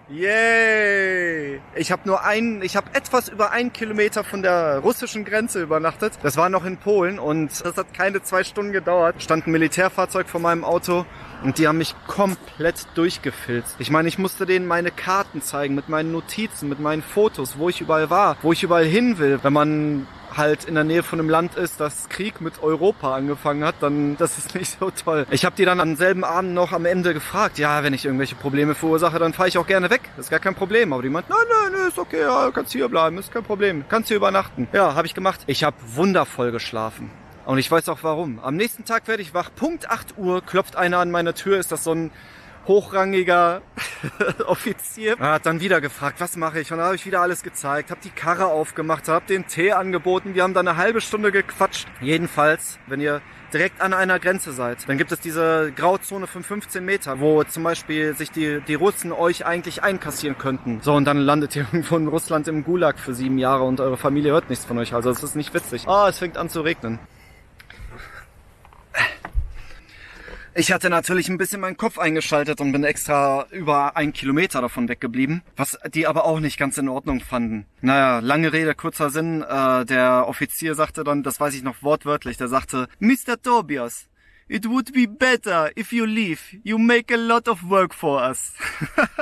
Yay! Ich habe nur einen, ich habe etwas über einen Kilometer von der russischen Grenze übernachtet. Das war noch in Polen und das hat keine zwei Stunden gedauert. Stand ein Militärfahrzeug vor meinem Auto und die haben mich komplett durchgefilzt. Ich meine, ich musste denen meine Karten zeigen mit meinen Notizen, mit meinen Fotos, wo ich überall war, wo ich überall hin will. Wenn man halt in der Nähe von einem Land ist, das Krieg mit Europa angefangen hat, dann das ist nicht so toll. Ich habe die dann am selben Abend noch am Ende gefragt, ja, wenn ich irgendwelche Probleme verursache, dann fahre ich auch gerne weg. Das ist gar kein Problem. Aber die meint, nein, nein, nein, ist okay, ja, kannst hier bleiben, ist kein Problem. Kannst hier übernachten. Ja, habe ich gemacht. Ich habe wundervoll geschlafen. Und ich weiß auch warum. Am nächsten Tag werde ich wach. Punkt 8 Uhr klopft einer an meine Tür. Ist das so ein hochrangiger Offizier. Er hat dann wieder gefragt, was mache ich? Und dann habe ich wieder alles gezeigt, habe die Karre aufgemacht, habe den Tee angeboten. Wir haben dann eine halbe Stunde gequatscht. Jedenfalls, wenn ihr direkt an einer Grenze seid, dann gibt es diese Grauzone von 15 Meter, wo zum Beispiel sich die, die Russen euch eigentlich einkassieren könnten. So, und dann landet ihr irgendwo in Russland im Gulag für sieben Jahre und eure Familie hört nichts von euch. Also es ist nicht witzig. Ah, oh, es fängt an zu regnen. Ich hatte natürlich ein bisschen meinen Kopf eingeschaltet und bin extra über einen Kilometer davon weggeblieben, was die aber auch nicht ganz in Ordnung fanden. Naja, lange Rede, kurzer Sinn. Äh, der Offizier sagte dann, das weiß ich noch wortwörtlich, der sagte, Mr. Tobias, it would be better if you leave. You make a lot of work for us.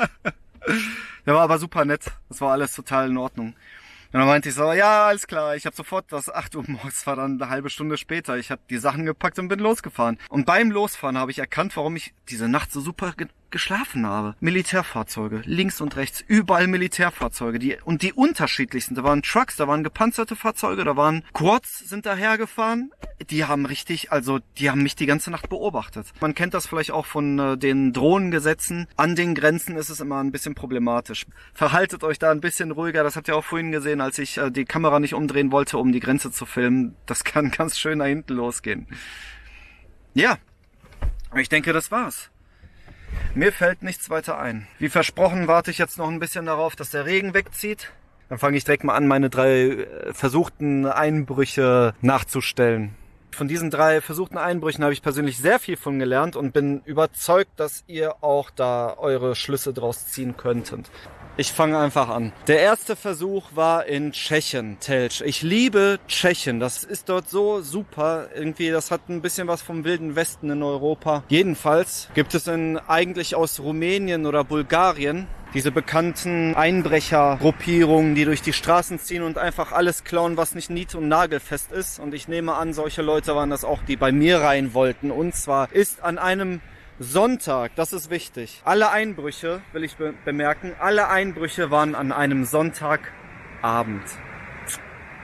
der war aber super nett. Das war alles total in Ordnung. Und dann meinte ich so, ja, alles klar, ich habe sofort, das 8 Uhr morgens war dann eine halbe Stunde später. Ich habe die Sachen gepackt und bin losgefahren. Und beim Losfahren habe ich erkannt, warum ich diese Nacht so super geschlafen habe. Militärfahrzeuge, links und rechts, überall Militärfahrzeuge, die und die unterschiedlichsten. Da waren Trucks, da waren gepanzerte Fahrzeuge, da waren Quads sind dahergefahren. Die haben richtig, also die haben mich die ganze Nacht beobachtet. Man kennt das vielleicht auch von äh, den Drohnengesetzen. An den Grenzen ist es immer ein bisschen problematisch. Verhaltet euch da ein bisschen ruhiger. Das habt ihr auch vorhin gesehen, als ich äh, die Kamera nicht umdrehen wollte, um die Grenze zu filmen. Das kann ganz schön da hinten losgehen. Ja, ich denke, das war's. Mir fällt nichts weiter ein. Wie versprochen warte ich jetzt noch ein bisschen darauf, dass der Regen wegzieht. Dann fange ich direkt mal an, meine drei äh, versuchten Einbrüche nachzustellen. Von diesen drei versuchten Einbrüchen habe ich persönlich sehr viel von gelernt und bin überzeugt, dass ihr auch da eure Schlüsse draus ziehen könntet. Ich fange einfach an. Der erste Versuch war in Tschechien, Telch. Ich liebe Tschechien. Das ist dort so super. Irgendwie, das hat ein bisschen was vom wilden Westen in Europa. Jedenfalls gibt es in eigentlich aus Rumänien oder Bulgarien diese bekannten Einbrechergruppierungen, die durch die Straßen ziehen und einfach alles klauen, was nicht nied- und nagelfest ist. Und ich nehme an, solche Leute waren das auch, die bei mir rein wollten. Und zwar ist an einem Sonntag, das ist wichtig. Alle Einbrüche, will ich be bemerken, alle Einbrüche waren an einem Sonntagabend.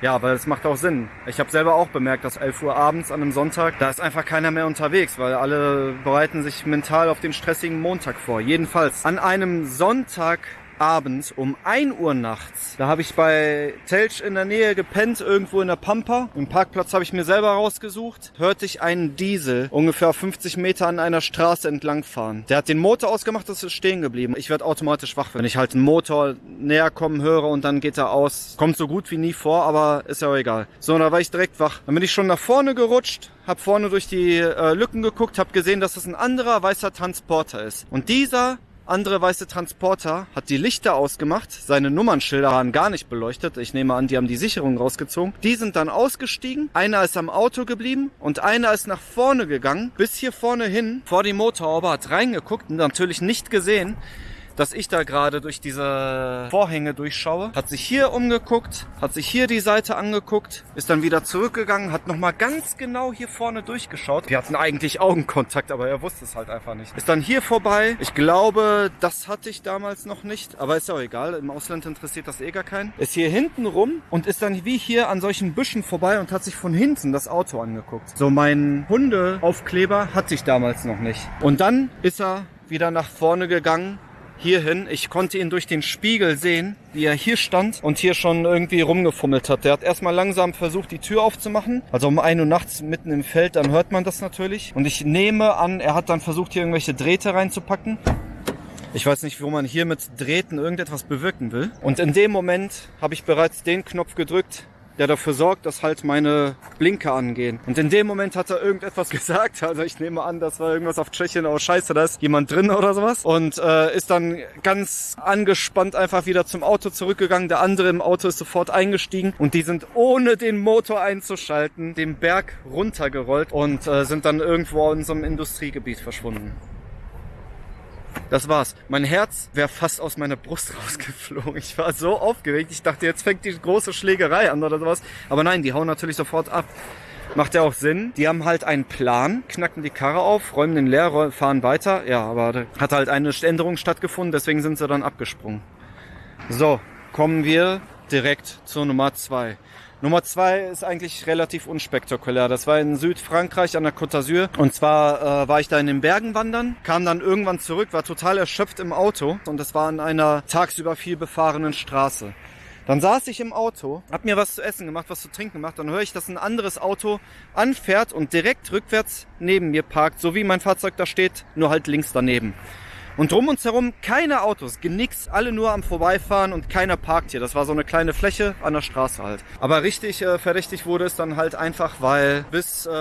Ja, aber das macht auch Sinn. Ich habe selber auch bemerkt, dass 11 Uhr abends an einem Sonntag, da ist einfach keiner mehr unterwegs, weil alle bereiten sich mental auf den stressigen Montag vor. Jedenfalls an einem Sonntag abends um 1 Uhr nachts. Da habe ich bei Telch in der Nähe gepennt, irgendwo in der Pampa. Im Parkplatz habe ich mir selber rausgesucht. Hörte ich einen Diesel ungefähr 50 Meter an einer Straße entlang fahren. Der hat den Motor ausgemacht, das ist stehen geblieben. Ich werde automatisch wach, wenn ich halt einen Motor näher kommen höre und dann geht er aus. Kommt so gut wie nie vor, aber ist ja auch egal. So, da war ich direkt wach. Dann bin ich schon nach vorne gerutscht, hab vorne durch die äh, Lücken geguckt, hab gesehen, dass es ein anderer weißer Transporter ist. Und dieser andere weiße Transporter hat die Lichter ausgemacht, seine Nummernschilder waren gar nicht beleuchtet. Ich nehme an, die haben die Sicherung rausgezogen. Die sind dann ausgestiegen, einer ist am Auto geblieben und einer ist nach vorne gegangen, bis hier vorne hin, vor die Motorhaube, hat reingeguckt und natürlich nicht gesehen, dass ich da gerade durch diese Vorhänge durchschaue. Hat sich hier umgeguckt, hat sich hier die Seite angeguckt, ist dann wieder zurückgegangen, hat nochmal ganz genau hier vorne durchgeschaut. Wir hatten eigentlich Augenkontakt, aber er wusste es halt einfach nicht. Ist dann hier vorbei. Ich glaube, das hatte ich damals noch nicht, aber ist ja auch egal. Im Ausland interessiert das eh gar keinen. Ist hier hinten rum und ist dann wie hier an solchen Büschen vorbei und hat sich von hinten das Auto angeguckt. So, mein Hundeaufkleber hatte ich damals noch nicht. Und dann ist er wieder nach vorne gegangen hierhin. Ich konnte ihn durch den Spiegel sehen, wie er hier stand und hier schon irgendwie rumgefummelt hat. Der hat erstmal langsam versucht, die Tür aufzumachen. Also um 1 Uhr nachts mitten im Feld, dann hört man das natürlich. Und ich nehme an, er hat dann versucht, hier irgendwelche Drähte reinzupacken. Ich weiß nicht, wo man hier mit Drähten irgendetwas bewirken will. Und in dem Moment habe ich bereits den Knopf gedrückt, der dafür sorgt, dass halt meine Blinker angehen. Und in dem Moment hat er irgendetwas gesagt. Also ich nehme an, das war irgendwas auf Tschechien. Oh scheiße, da ist jemand drin oder sowas. Und äh, ist dann ganz angespannt einfach wieder zum Auto zurückgegangen. Der andere im Auto ist sofort eingestiegen. Und die sind ohne den Motor einzuschalten den Berg runtergerollt und äh, sind dann irgendwo in unserem Industriegebiet verschwunden. Das war's. Mein Herz wäre fast aus meiner Brust rausgeflogen. Ich war so aufgeregt. Ich dachte, jetzt fängt die große Schlägerei an oder sowas. Aber nein, die hauen natürlich sofort ab. Macht ja auch Sinn. Die haben halt einen Plan, knacken die Karre auf, räumen den leer, fahren weiter. Ja, aber da hat halt eine Änderung stattgefunden, deswegen sind sie dann abgesprungen. So, kommen wir direkt zur Nummer zwei. Nummer zwei ist eigentlich relativ unspektakulär. Das war in Südfrankreich an der Côte d'Azur. Und zwar äh, war ich da in den Bergen wandern, kam dann irgendwann zurück, war total erschöpft im Auto und das war an einer tagsüber viel befahrenen Straße. Dann saß ich im Auto, hab mir was zu essen gemacht, was zu trinken gemacht. Dann höre ich, dass ein anderes Auto anfährt und direkt rückwärts neben mir parkt, so wie mein Fahrzeug da steht, nur halt links daneben. Und drum uns herum keine Autos, nix, alle nur am Vorbeifahren und keiner parkt hier. Das war so eine kleine Fläche an der Straße halt. Aber richtig äh, verdächtig wurde es dann halt einfach, weil bis äh,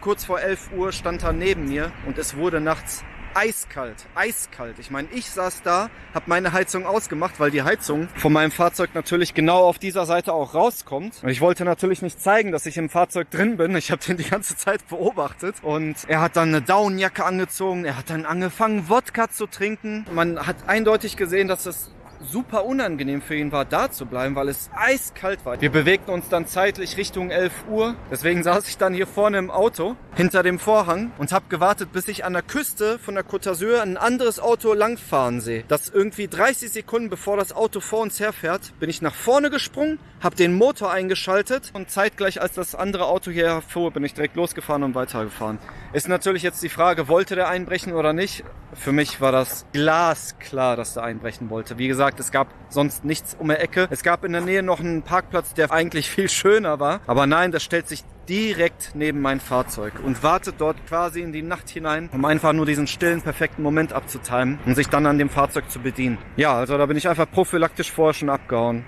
kurz vor 11 Uhr stand er neben mir und es wurde nachts eiskalt, eiskalt. Ich meine, ich saß da, habe meine Heizung ausgemacht, weil die Heizung von meinem Fahrzeug natürlich genau auf dieser Seite auch rauskommt. Und ich wollte natürlich nicht zeigen, dass ich im Fahrzeug drin bin. Ich habe den die ganze Zeit beobachtet und er hat dann eine Downjacke angezogen. Er hat dann angefangen, Wodka zu trinken. Man hat eindeutig gesehen, dass es super unangenehm für ihn war, da zu bleiben, weil es eiskalt war. Wir bewegten uns dann zeitlich Richtung 11 Uhr. Deswegen saß ich dann hier vorne im Auto, hinter dem Vorhang und habe gewartet, bis ich an der Küste von der Côte d'Azur ein anderes Auto langfahren sehe. Das irgendwie 30 Sekunden bevor das Auto vor uns herfährt, bin ich nach vorne gesprungen, habe den Motor eingeschaltet und zeitgleich als das andere Auto hier fuhr, bin ich direkt losgefahren und weitergefahren. Ist natürlich jetzt die Frage, wollte der einbrechen oder nicht? Für mich war das glasklar, dass der einbrechen wollte. Wie gesagt, es gab sonst nichts um die Ecke. Es gab in der Nähe noch einen Parkplatz, der eigentlich viel schöner war. Aber nein, das stellt sich direkt neben mein Fahrzeug und wartet dort quasi in die Nacht hinein, um einfach nur diesen stillen, perfekten Moment abzutimen und sich dann an dem Fahrzeug zu bedienen. Ja, also da bin ich einfach prophylaktisch vorher schon abgehauen.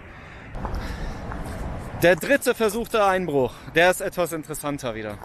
Der dritte versuchte Einbruch, der ist etwas interessanter wieder.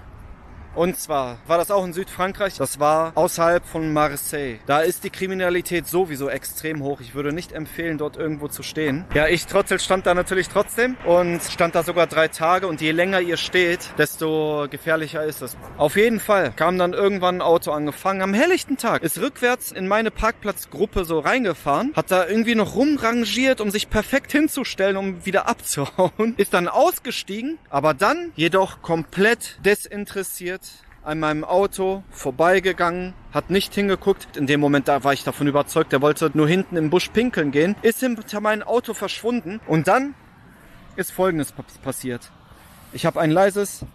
Und zwar war das auch in Südfrankreich. Das war außerhalb von Marseille. Da ist die Kriminalität sowieso extrem hoch. Ich würde nicht empfehlen, dort irgendwo zu stehen. Ja, ich Trottel stand da natürlich trotzdem und stand da sogar drei Tage. Und je länger ihr steht, desto gefährlicher ist es. Auf jeden Fall kam dann irgendwann ein Auto angefangen. Am helllichten Tag ist rückwärts in meine Parkplatzgruppe so reingefahren, hat da irgendwie noch rumrangiert, um sich perfekt hinzustellen, um wieder abzuhauen. Ist dann ausgestiegen, aber dann jedoch komplett desinteressiert an meinem Auto vorbeigegangen, hat nicht hingeguckt. In dem Moment da war ich davon überzeugt, er wollte nur hinten im Busch pinkeln gehen, ist hinter mein Auto verschwunden und dann ist Folgendes passiert. Ich habe ein leises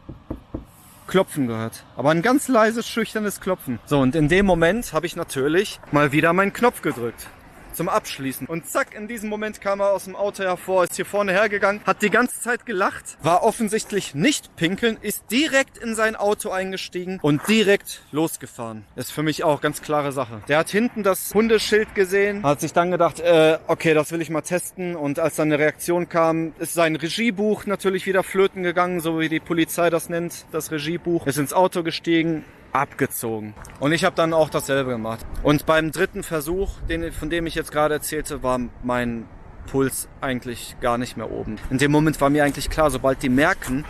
Klopfen gehört, aber ein ganz leises, schüchternes Klopfen. So, und in dem Moment habe ich natürlich mal wieder meinen Knopf gedrückt zum Abschließen. Und zack, in diesem Moment kam er aus dem Auto hervor, ist hier vorne hergegangen, hat die ganze Zeit gelacht, war offensichtlich nicht pinkeln, ist direkt in sein Auto eingestiegen und direkt losgefahren. Ist für mich auch ganz klare Sache. Der hat hinten das Hundeschild gesehen, hat sich dann gedacht, äh, okay, das will ich mal testen. Und als dann eine Reaktion kam, ist sein Regiebuch natürlich wieder flöten gegangen, so wie die Polizei das nennt, das Regiebuch. Ist ins Auto gestiegen, abgezogen. Und ich habe dann auch dasselbe gemacht. Und beim dritten Versuch, den, von dem ich jetzt gerade erzählte, war mein Puls eigentlich gar nicht mehr oben. In dem Moment war mir eigentlich klar, sobald die merken,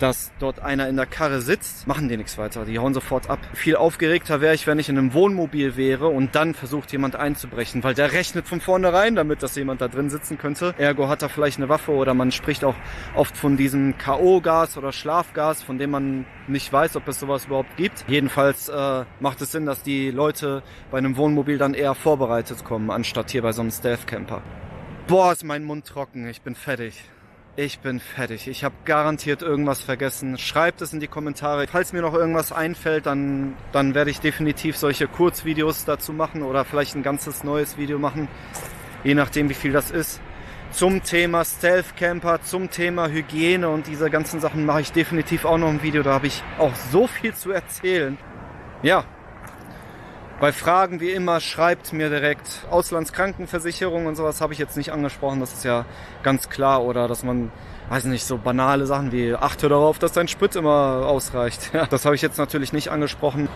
dass dort einer in der Karre sitzt, machen die nichts weiter. Die hauen sofort ab. Viel aufgeregter wäre ich, wenn ich in einem Wohnmobil wäre und dann versucht jemand einzubrechen, weil der rechnet von vornherein damit, dass jemand da drin sitzen könnte. Ergo hat er vielleicht eine Waffe oder man spricht auch oft von diesem K.O.-Gas oder Schlafgas, von dem man nicht weiß, ob es sowas überhaupt gibt. Jedenfalls äh, macht es Sinn, dass die Leute bei einem Wohnmobil dann eher vorbereitet kommen, anstatt hier bei so einem Stealth-Camper. Boah, ist mein Mund trocken. Ich bin fertig. Ich bin fertig. Ich habe garantiert irgendwas vergessen. Schreibt es in die Kommentare. Falls mir noch irgendwas einfällt, dann, dann werde ich definitiv solche Kurzvideos dazu machen oder vielleicht ein ganzes neues Video machen. Je nachdem, wie viel das ist. Zum Thema Stealth Camper, zum Thema Hygiene und diese ganzen Sachen mache ich definitiv auch noch ein Video. Da habe ich auch so viel zu erzählen. Ja, bei Fragen wie immer schreibt mir direkt Auslandskrankenversicherung und sowas habe ich jetzt nicht angesprochen, das ist ja ganz klar. Oder dass man, weiß nicht, so banale Sachen wie achte darauf, dass dein Sprit immer ausreicht. Ja, das habe ich jetzt natürlich nicht angesprochen.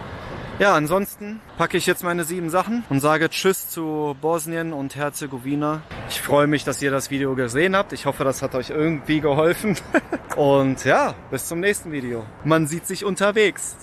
Ja, ansonsten packe ich jetzt meine sieben Sachen und sage Tschüss zu Bosnien und Herzegowina. Ich freue mich, dass ihr das Video gesehen habt. Ich hoffe, das hat euch irgendwie geholfen. Und ja, bis zum nächsten Video. Man sieht sich unterwegs.